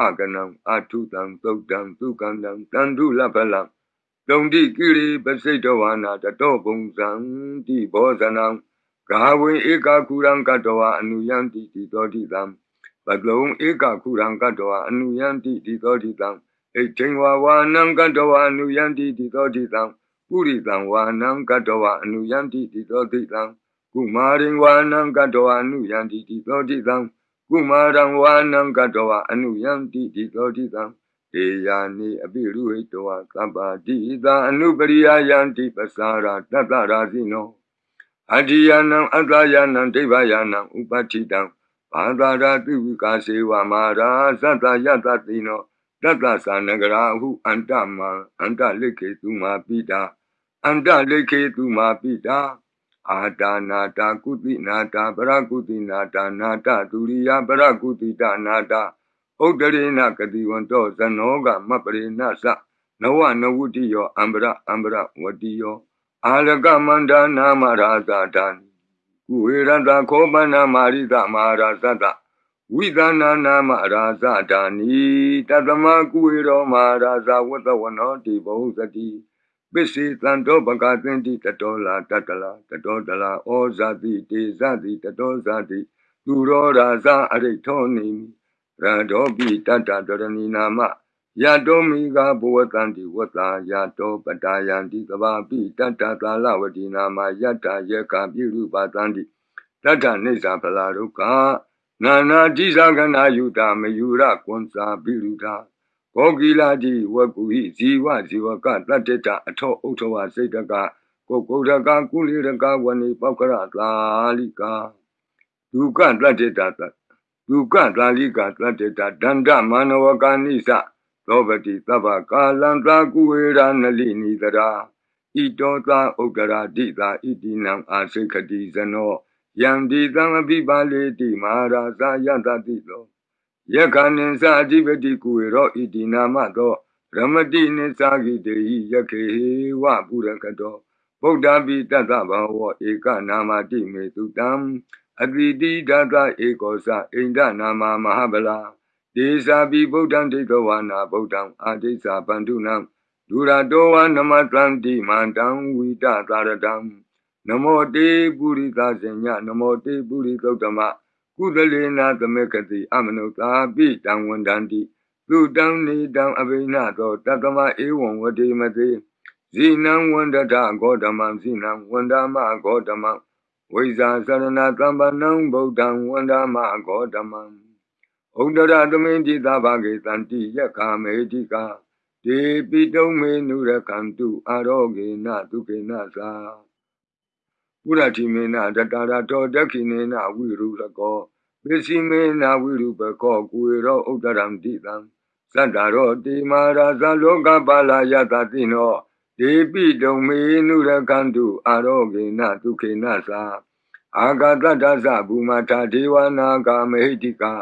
S1: အကနံအထုတံသုတ်တံသုကံတံတန္တုလပလံတုံတိကိရိပစိတ်တဝါနာတတောပုံဇံတိဘောဇနံဂါဝေဧကကုရံကတဝအနုယံတိတိတောတိတံပတလုံးဧကကုရံကတဝအနုယံတိတိတောတိတံဣဋ္ဌိဝါဝါနံကတဝအနုယံတိတိတောတိတံပုရိတံဝါနံကတဝအနုယံတိတိတောတိတံ ကုမာရိဝါနံကတဝအနုယံတိတိတောတိတံကုမာရံဝါနံကတဝအနုယံတိတိတောတိတံတေယာနိအပိရုဟိတဝသဗ္ဗတိသာအနုပရိယယံတိပစာရာတတရာဇိနောအတ္တိယနံအတ္တယနံဒိဗယနံဥပတိတံဘာသာရာတိဝိကာစေဝမာရာသတ္တယတတိနောတတ္တသနဂရာဟုအန္တမံအန္တလိခေသူမာပိတာအန္တလိခေသူမာပိတာ အာတာနာတာကုတိနာတာပရကုတိနာတာနာတာဒုရိယပရကုတိတာနာတာဥဒရေနကတိဝန္တောဇနောကမပရိနသနဝနဝုတိယောအံပရအံပရဝတိယောအာလကမန္ဒနာမရာဇာတံကုဝေရတခောပနာမာရိတမဟာရာဇတဝိသနာနာမရာဇတာနိတသမကုဝေရောမဟာရာဇဝတ္တဝနောတိဘုဇတိ ပစ္စေတံတောပကသင်တိတတောလာတတလာတတောတလာဩဇာတိတေဇတိတတောဇာတိသူရောရာဇအရိထောနိရတောပိတတ္တတရဏီနာမယတောမိကဘဝတန္တိဝတ္တာယတောပတာယန္တိသဘာပိတတ္တသာလဝတိနာမယတ္တယေကပိရုပတန္တိတတ္တနိစ္စဖလာဒုက္ခနာနာတိသကနာယုတာမယုရကွန်စာပိရုတာ ဘောဂီလာတိဝကုဟိဇီဝဇီဝကတတ္တတအထောဥထဝစိတ်တကကိုကုဒကကုလိရကဝဏိပောက္ခရသာလိကာဒုက္ခတတ္တတဒုက္ခသာလိကာတတ္တတဒန္တမနဝကာနိသသောပတိသဗ္ဗကာလံသာကုဝေရနလိနိတရာဣတောသာဥဒရာတိသာဣတိနံအာစိခတိဇနောယံဒီသံအပိပါလေတိမဟာရာဇယတတိလော ယက္ခဏင်္စအဓိပတိကုဝေရောဣတိနာမသောရမတိနိသဂိတေဟိယခေဝပုရကတောဗုဒ္ဓပိတတ္တဘာဝဧကနာမတိမေတုတံအတိတိဒသဧကောသအိန္ဒနာမမဟာဗလာဒေသာပိဗုဒ္ဓံဒိဋ္ဌဝါနာဗုဒ္ဓံအာဒိသဗန္ဓုနံဒူရတောဝနမတံတိမန္တံဝိတသာရတံနမောတေပုရိသဇညနမောတေပုရိသုတ္တမ ကုသလေနာ သမေကတိအမနုသာပိတံဝန္တန္တိသုတံနေတံအဘိနသောတတမဧဝံဝတိမတိဇိနံဝန္တတဂေါတမံဇိနံဝန္ဒမဂေါတမံဝိဇာသရဏတမ္ပနံဗုဒ္ဓံဝန္ဒမဂေါတမံဥဒရသမိန်တိသဘာဂေတန္တိယက္ခမေတိကာဒေပိတုံမေနုရကံတုအာရောဂေနတုကေနသာ ပုရတိမေနတတရာတောဒက္ခိနေနဝိရုလကောပစ္စည်းမေနဝိရုပကောကုေရောဥဒရံတိတံသတ္တရောတိမာရာဇလောကပါလာယတတိနောဒေပိတုံမေနုရကံတုအာရောဂေနတုခေနသာအာဂတတ္တသဘူမထာဒေဝနာဂမဟိတိကာ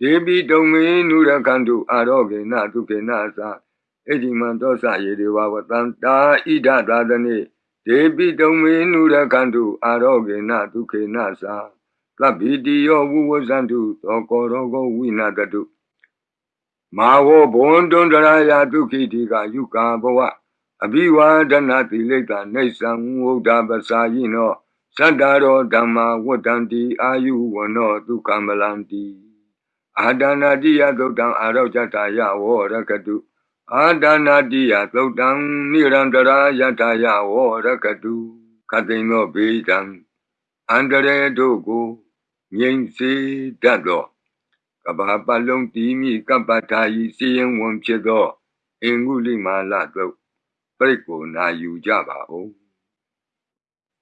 S1: ဒေပိတုံမေနုရကံတုအာရောဂေနတုခေနသာအဋ္ဌိမံသောစယေဒေဝဝတံတာဣဒသာသနေဒေ ပိတုံမေနုရကံတုအာရောဂေနဒုခေနသာသဗ္ဗိတိယောဝုဝဇန္တုသောကောရောဂောဝိနာတတုမာဝဘွန်တွန်တရာယဒုခိတိကယုကာဘဝအဘိဝါဒနာတိလိတ္တနေသံဝုဒ္ဓပစာယိနောသတ္တရောဓမ္မာဝတ္တန္တိအာယုဝနောဒုက္ခမလန္တိအာဒနာတိယသုတ်တံအာရောဇတာယဝရကတု အာဒနာတိယသုတ်တံနိရန္တရာယထာယဝရကတုခတိန်သောဘေးတံအန္တရေတို့ကိုငြိမ်စေတတ်သောကဘာပလုံးတီးမိကပ္ပထာယီစီရင်ဝန်ဖြစ်သောအင်္ဂုလိမာလသုတ်ပြိကိုနာယူကြပါဦး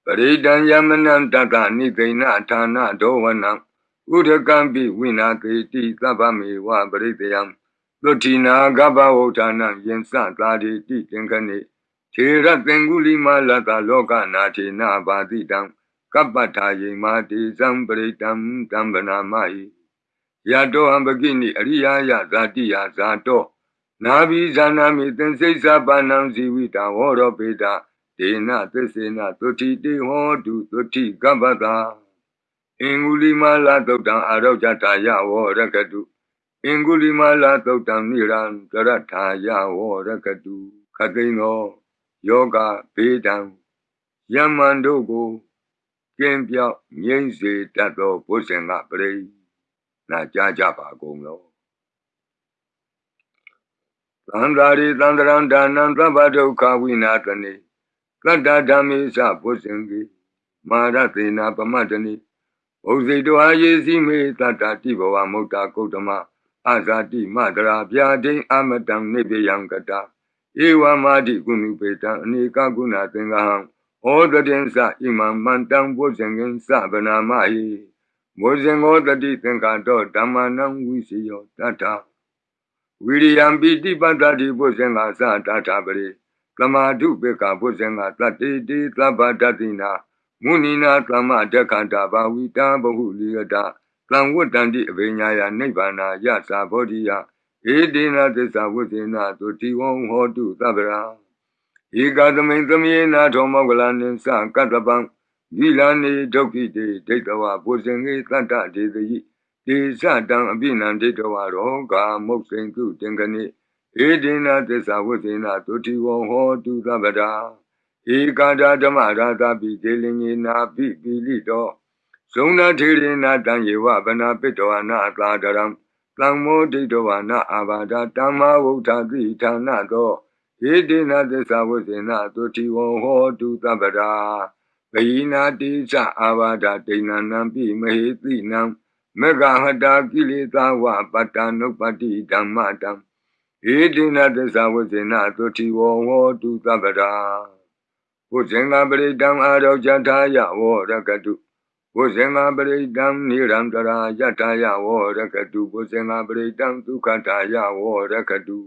S1: ပရိဒံယမနံတတနိသိဏဌာနဒောဝနံဥဒကံပိဝိနာတိတိသဗ္ဗမေဝပရိတယံ သုတိနာကပ္ပဝုဌာနံယင်စသာတိတိသင်္ခနေခြေရသင်္ကုလိမလတလောကနာထေနဘာတိတံကပ္ပထာယေမာတိဇံပရိတံတံဗနာမဟိယတောဟံပကိနိအရိယာယဇာတိယဇာတောနာဘိဇာနာမိသင်္စိစ္ဆပါဏံဇီဝိတံဟောရောပေတာဒေနသစ္စေနသုတိတေဟောတုသုတိကပ္ပတာအင်္ဂုလိမလာသုတ်တံအာရောဇတာယဝရကတု အင်္ဂုလိမလာသုတ်တံနိရံကရထာယဝရကတုခသိန်သောယောဂဘေးတံယမန်တို့ကိုကင်းပြောက်ငြိမ့်စေတတ်သောဘုဇင်ကပရိနာကြားကြပါကုန်လောသန္တာရိသန္တရံဒါနံသဗ္ဗဒုက္ခဝိနာတနေတတ္တဓမ္မေသဘုဇင်ကိမာရသေနာပမတနိဘုဇိတောအာယေစီမေတတ္တတိဘဝမုတ်တာကုတ္တမ အာဇာတိမတရာဗျာဒိအမတံနိဗ္ဗယံကတာဧဝမာတိကုဏုပေတံအနေကကုဏသင်္ဃဟံဩတတင်္စဣမံမန္တံဘုဇင်ကင်စဗနာမဟိဘုဇင်ောတတိသင်္ကာတောဓမ္မနံဝိစီယောတတ္ထဝိရိယံပိတိပတ္တိဘုဇင်ကသတ္ထပရိသမာဓုပေကဘုဇင်ကတတ္တိတိသဗ္ဗတတိနာမုနိနာသမ္မတက္ခန္တာဘာဝိတာဘဟုလိယတာ သံဝတ္တန္တိအဘိညာယနိဗ္ဗာနာယသာဘောဓိယဧတေနသစ္စာဝိသေနသုတိဝံဟောတုသဗ္ဗရာဧကသမိန်သမေနာထောမောကလနိသကတ္တပံဂိလာနေဒုက္ခိတေဒိဋ္ဌဝဘုဇင်ေတတ္တဒေတိတေဇတံအပိနံဒိဋ္ဌဝရောဂာမုတ်စိန်တုတင်္ဂနိဧဒေနသစ္စာဝိသေနသုတိဝံဟောတုသဗ္ဗရာဧကာဒဓမ္မရာသပိဒေလင်ေနာပိပိလိတော ဇုံနာထေရေနာတံယေဝဗနာပိတောအနာအသာဒရံသံမောဒိဋ္ဌဝနာအာဘာဒတမ္မာဝုဋ္ဌတိဌာနသောဧတေနသစ္စာဝိသေနသုတိဝံဟောတုသဗ္ဗရာဘယိနာတိသအာဘာဒဒိဏနံပိမဟေတိနံမေဃဟတာကိလေသာဝပတ္တနုပတိဓမ္မတံဧတေနသစ္စာဝိသေနသုတိဝံဟောတုသဗ္ဗရာဘုဇင်္ဂပရိတံအာရောဇထာယဝရကတု ဘုဇင်္ဂပရိတံနိရန္တရာယထာယဝရကတုဘုဇင်္ဂပရိတံဒုက္ခထာယဝရကတု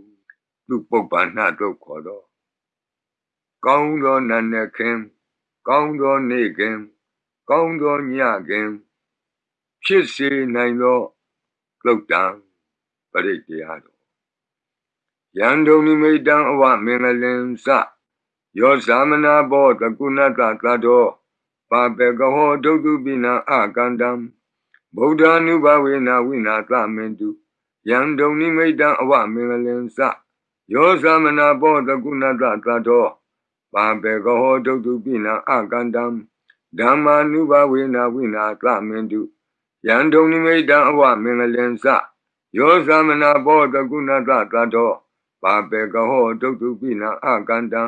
S1: သူပုပ္ပန္နတို့ခေါ်သောကောင်းသောနတ်နှခင် ကောင်းသောနေ့ခင် ကောင်းသောညခင် ဖြစ်စေနိုင်သောသုတ်တံပရိတရားတော်ယန္တုနိမိတံအဝမင်္ဂလင်္စယောသမနာဘောတကုဏတသတ္တော ပါပေကဟောဒုတုပိနာအကန္တံဗုဒ္ဓ ानु ဘဝေနဝိနာသမင်တုယံဒုံနိမိတံအဝမင်္ဂလင်္စယောသမနာဘောတကုဏတသတ္တောပါပေကဟောဒုတုပိနာအကန္တံဓမ္မာနုဘဝေနဝိနာသမင်တုယံဒုံနိမိတံအဝမင်္ဂလင်္စယောသမနာဘောတကုဏတသတ္တောပါပေကဟောဒုတုပိနာအကန္တံ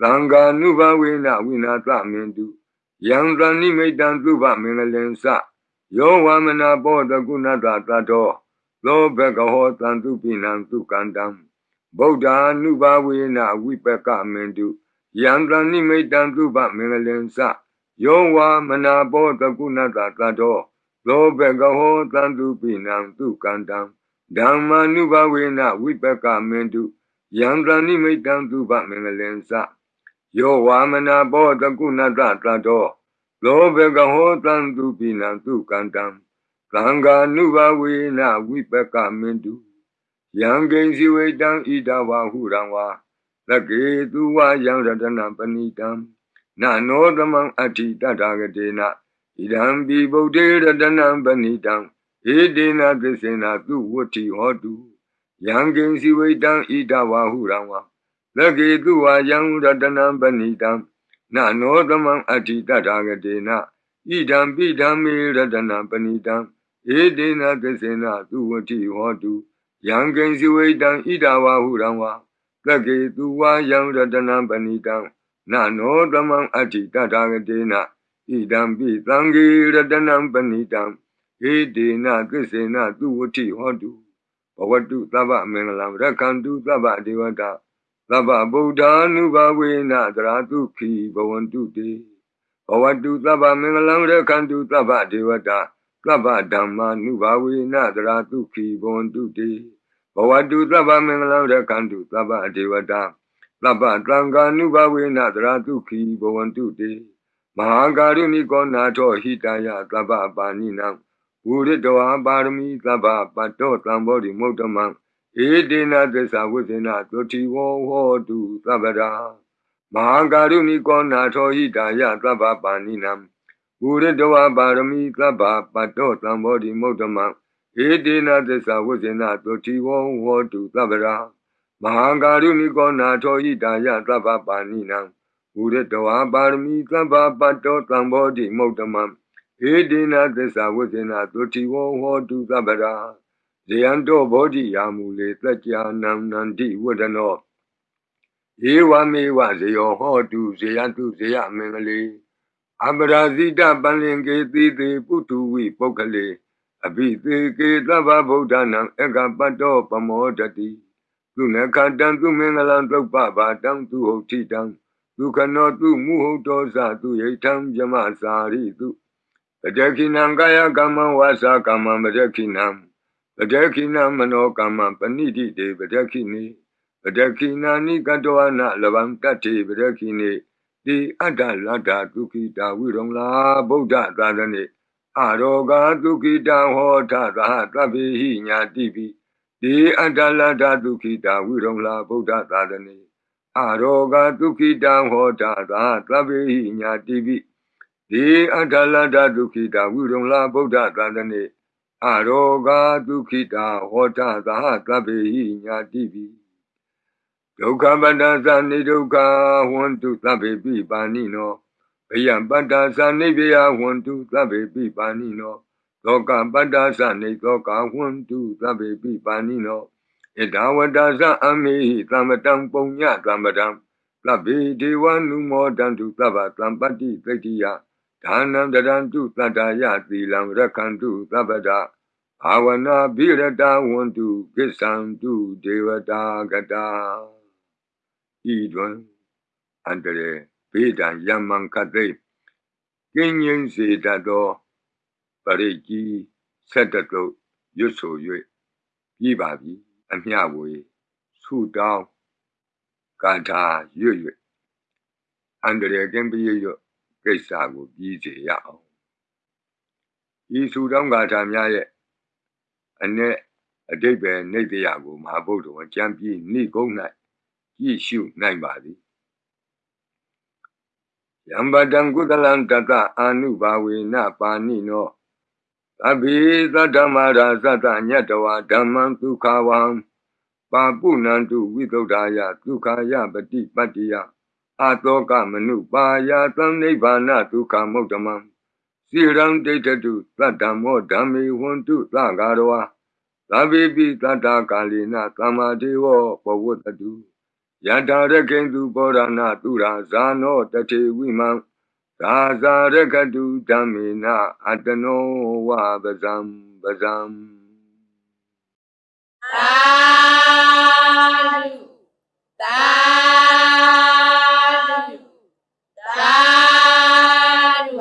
S1: သံဃာနုဘဝေနဝိနာသမင်တု ယံတဏိမိတံသုဘမင်္ဂလင်္စယောဝမနာဘောတကုဏတသတ္တောသောဘဂဟောတံသူပိနံသူကန္တံဗုဒ္ဓ ानु ဘဝေနဝိပကမင်တုယံတဏိမိတံသုဘမင်္ဂလင်္စယောဝမနာဘောတကုဏတသတ္တောသောဘဂဟောတံသူပိနံသူကန္တံဓမ္မာနုဘဝေနဝိပကမင်တုယံတဏိမိတံသုဘမင်္ဂလင်္စ ယောဝါမနာဘောတကုဏတတတောလောဘကဟောတံသူပိနံသူကန္တံသံဃာနုဘဝေနဝိပကမင်တုယံကိဉ္စီဝေတံဣဒဝဟုရံဝါသကေသူဝယံရတနံပဏိတံနနောသမံအဋ္ဌိတတဂတေနဣဒံပိဗုဒ္ဓေရတနံပဏိတံဧတေနသစ္စေနသူဝတ္ထိဟောတုယံကိဉ္စီဝေတံဣဒဝဟုရံဝါ သကေသူဝယံရတနံပဏိတံနာနောသမံအတ္တိတထာဂတေနဣဒံပိဓမ္မေရတနာပဏိတံဧတေနသစ္စေနသူဝတိဟောတုယံကိဉ္စီဝိတံဣဒဝါဟုရံဝါသက္ကေသူဝါယံရတနာပဏိတံနာနောသမံအတ္တိတထာဂတေနဣဒံပိသံဃေရတနာပဏိတံဧတေနသစ္စေနသူဝတိဟောတုဘဝတုသဗ္ဗမင်္ဂလံရက္ခန္တုသဗ္ဗဒေဝတာ သဗ္ဗဗုဒ္ဓ ानु ဘဝေနသရတုခိဘဝန္တုတေဘဝတုသဗ္ဗမင်္ဂလံရက္ခန္တုသဗ္ဗဒေဝတာသဗ္ဗဓမ္မာနုဘဝေနသရတုခိဘဝန္တုတေဘဝတုသဗ္ဗမင်္ဂလံရက္ခန္တုသဗ္ဗဒေဝတာသဗ္ဗတံဃာနုဘဝေနသရတုခိဘဝန္တုတေမဟာကာရုဏိကောနာထောဟိတယသဗ္ဗပါဏိနံဝုရိတဝါပါရမီသဗ္ဗပတ္တောသံဘောဓိမုဒ္ဓမံ ဧတေနသစ္စာဝိသေနသုတိဝောဟောတုသဗ္ဗရာမဟာကာရုဏိကောနာထောဟိတာယသဗ္ဗပါဏိနံဝုရိတဝါပါရမီသဗ္ဗပတ္တောသံဘောဓိမုဒ္ဓမံဧတေနသစ္စာဝိသေနသုတိဝောဟောတုသဗ္ဗရာမဟာကာရုဏိကောနာထောဟိတာယသဗ္ဗပါဏိနံဝုရိတဝါပါရမီသဗ္ဗပတ္တောသံဘောဓိမုဒ္ဓမံဧတေနသစ္စာဝိသေနသုတိဝောဟောတုသဗ္ဗရာ ဇယံတောဘောဓိယာမူလေတကြနံနန္တိဝဒနောဧဝမေဝဇယောဟောတုဇယတုဇယမင်္ဂလေအပရာဇိတပန္လင်ကေတိတိပုထုဝိပုဂ္ဂလေအဘိသေကေသဗ္ဗဗုဒ္ဓနာအကပတ္တောပမောတတိသူနခတံသူမင်္ဂလံသုပ္ပဘာတံသူဟုတ်တိတံဒုက္ခနောသူမုဟုတ်တောဇသူယိထံယမစာရိတုပတခိနံကာယကမ္မဝါစာကမ္မပတခိနံ ပတခိနမနောကမ္မပဏိတိတေပတခိနိပတခိနာနိကတောနာလဗံတတ္တိပတခိနိတိအတ္တလတ္တဒုက္ခိတာဝိရုံလာဗုဒ္ဓသာသနေအရောဂဒုက္ခိတံဟောထသဟသဗ္ဗေဟိညာတိပိတိအတ္တလတ္တဒုက္ခိတာဝိရုံလာဗုဒ္ဓသာသနေအရောဂဒုက္ခိတံဟောထသဟသဗ္ဗေဟိညာတိပိတိအတ္တလတ္တဒုက္ခိတာဝိရုံလာဗုဒ္ဓသာသနေ အရောဂဒုက္ခိတာဟောတသဟသဗ္ဗေဟိညာတိပိဒုက္ခပတ္တသနိဒုက္ခဝန္တုသဗ္ဗေပိပါဏိနောဘယံပတ္တသနိဗ္ဗယဝန္တုသဗ္ဗေပိပါဏိနောသောကပတ္တသနိသောကဝန္တုသဗ္ဗေပိပါဏိနောဣဒဝတ္တသအမေဟိသမ္မတံပုံညသမ္ပတံသဗ္ဗေဒေဝနုမောတံတုသဗ္ဗသံပတ္တိသိတ္တိယ ဒါနံတရံတုတတ္တယသီလံရခန္တုသဗ္ဗဒဘာဝနာဘိရတဝန္တုကိစ္ဆံတုဒေဝတာကတာဤတွင်အန္တရေဘေးဒံယမံခသိကင်းငင်းစေတတ်သောပရိကြီးဆက်တတုရွတ်ဆို၍ပြီးပါပြီအမျှဝေဆုတောင်းကာထာရွတ်၍အန္တရေကင်းပြည့်ရွတ် ကိစ္စကိုပြီးစေရအောင်ဤဆုတောင်းကာထာများရဲ့အ내အတိတ်ပဲနေတရားကိုမဟာဗုဒ္ဓဝံကြံပြီးနှိကုန်း၌ကြည့်ရှုနိုင်ပါသည်ယံပတံကုသလံတတအာနုဘာဝေနပါဏိနောသဗ္ဗေသတ္တမရာသတ္တညတဝဓမ္မံဒုက္ခဝံပါပုဏ္ဏတုဝိသုဒ္ဓာယဒုက္ခယပတိပတ္တိယ အာတောကမနုပါယသံနိဗ္ဗာနဒုက္ခမုဒ္ဓမံစိရံဒိဋ္ဌတုသတ္တမောဓမ္မေဝန္တုသဂါရဝသဗ္ဗေပိတတ္တကာလိနသမ္မာဒေဝပဝတ္တုယထာရကိန္တုဘောရဏသူရာဇာနောတထေဝိမံသာဇာရကတုဓမ္မေနအတနောဝပဇံပဇံ
S2: သာ ta du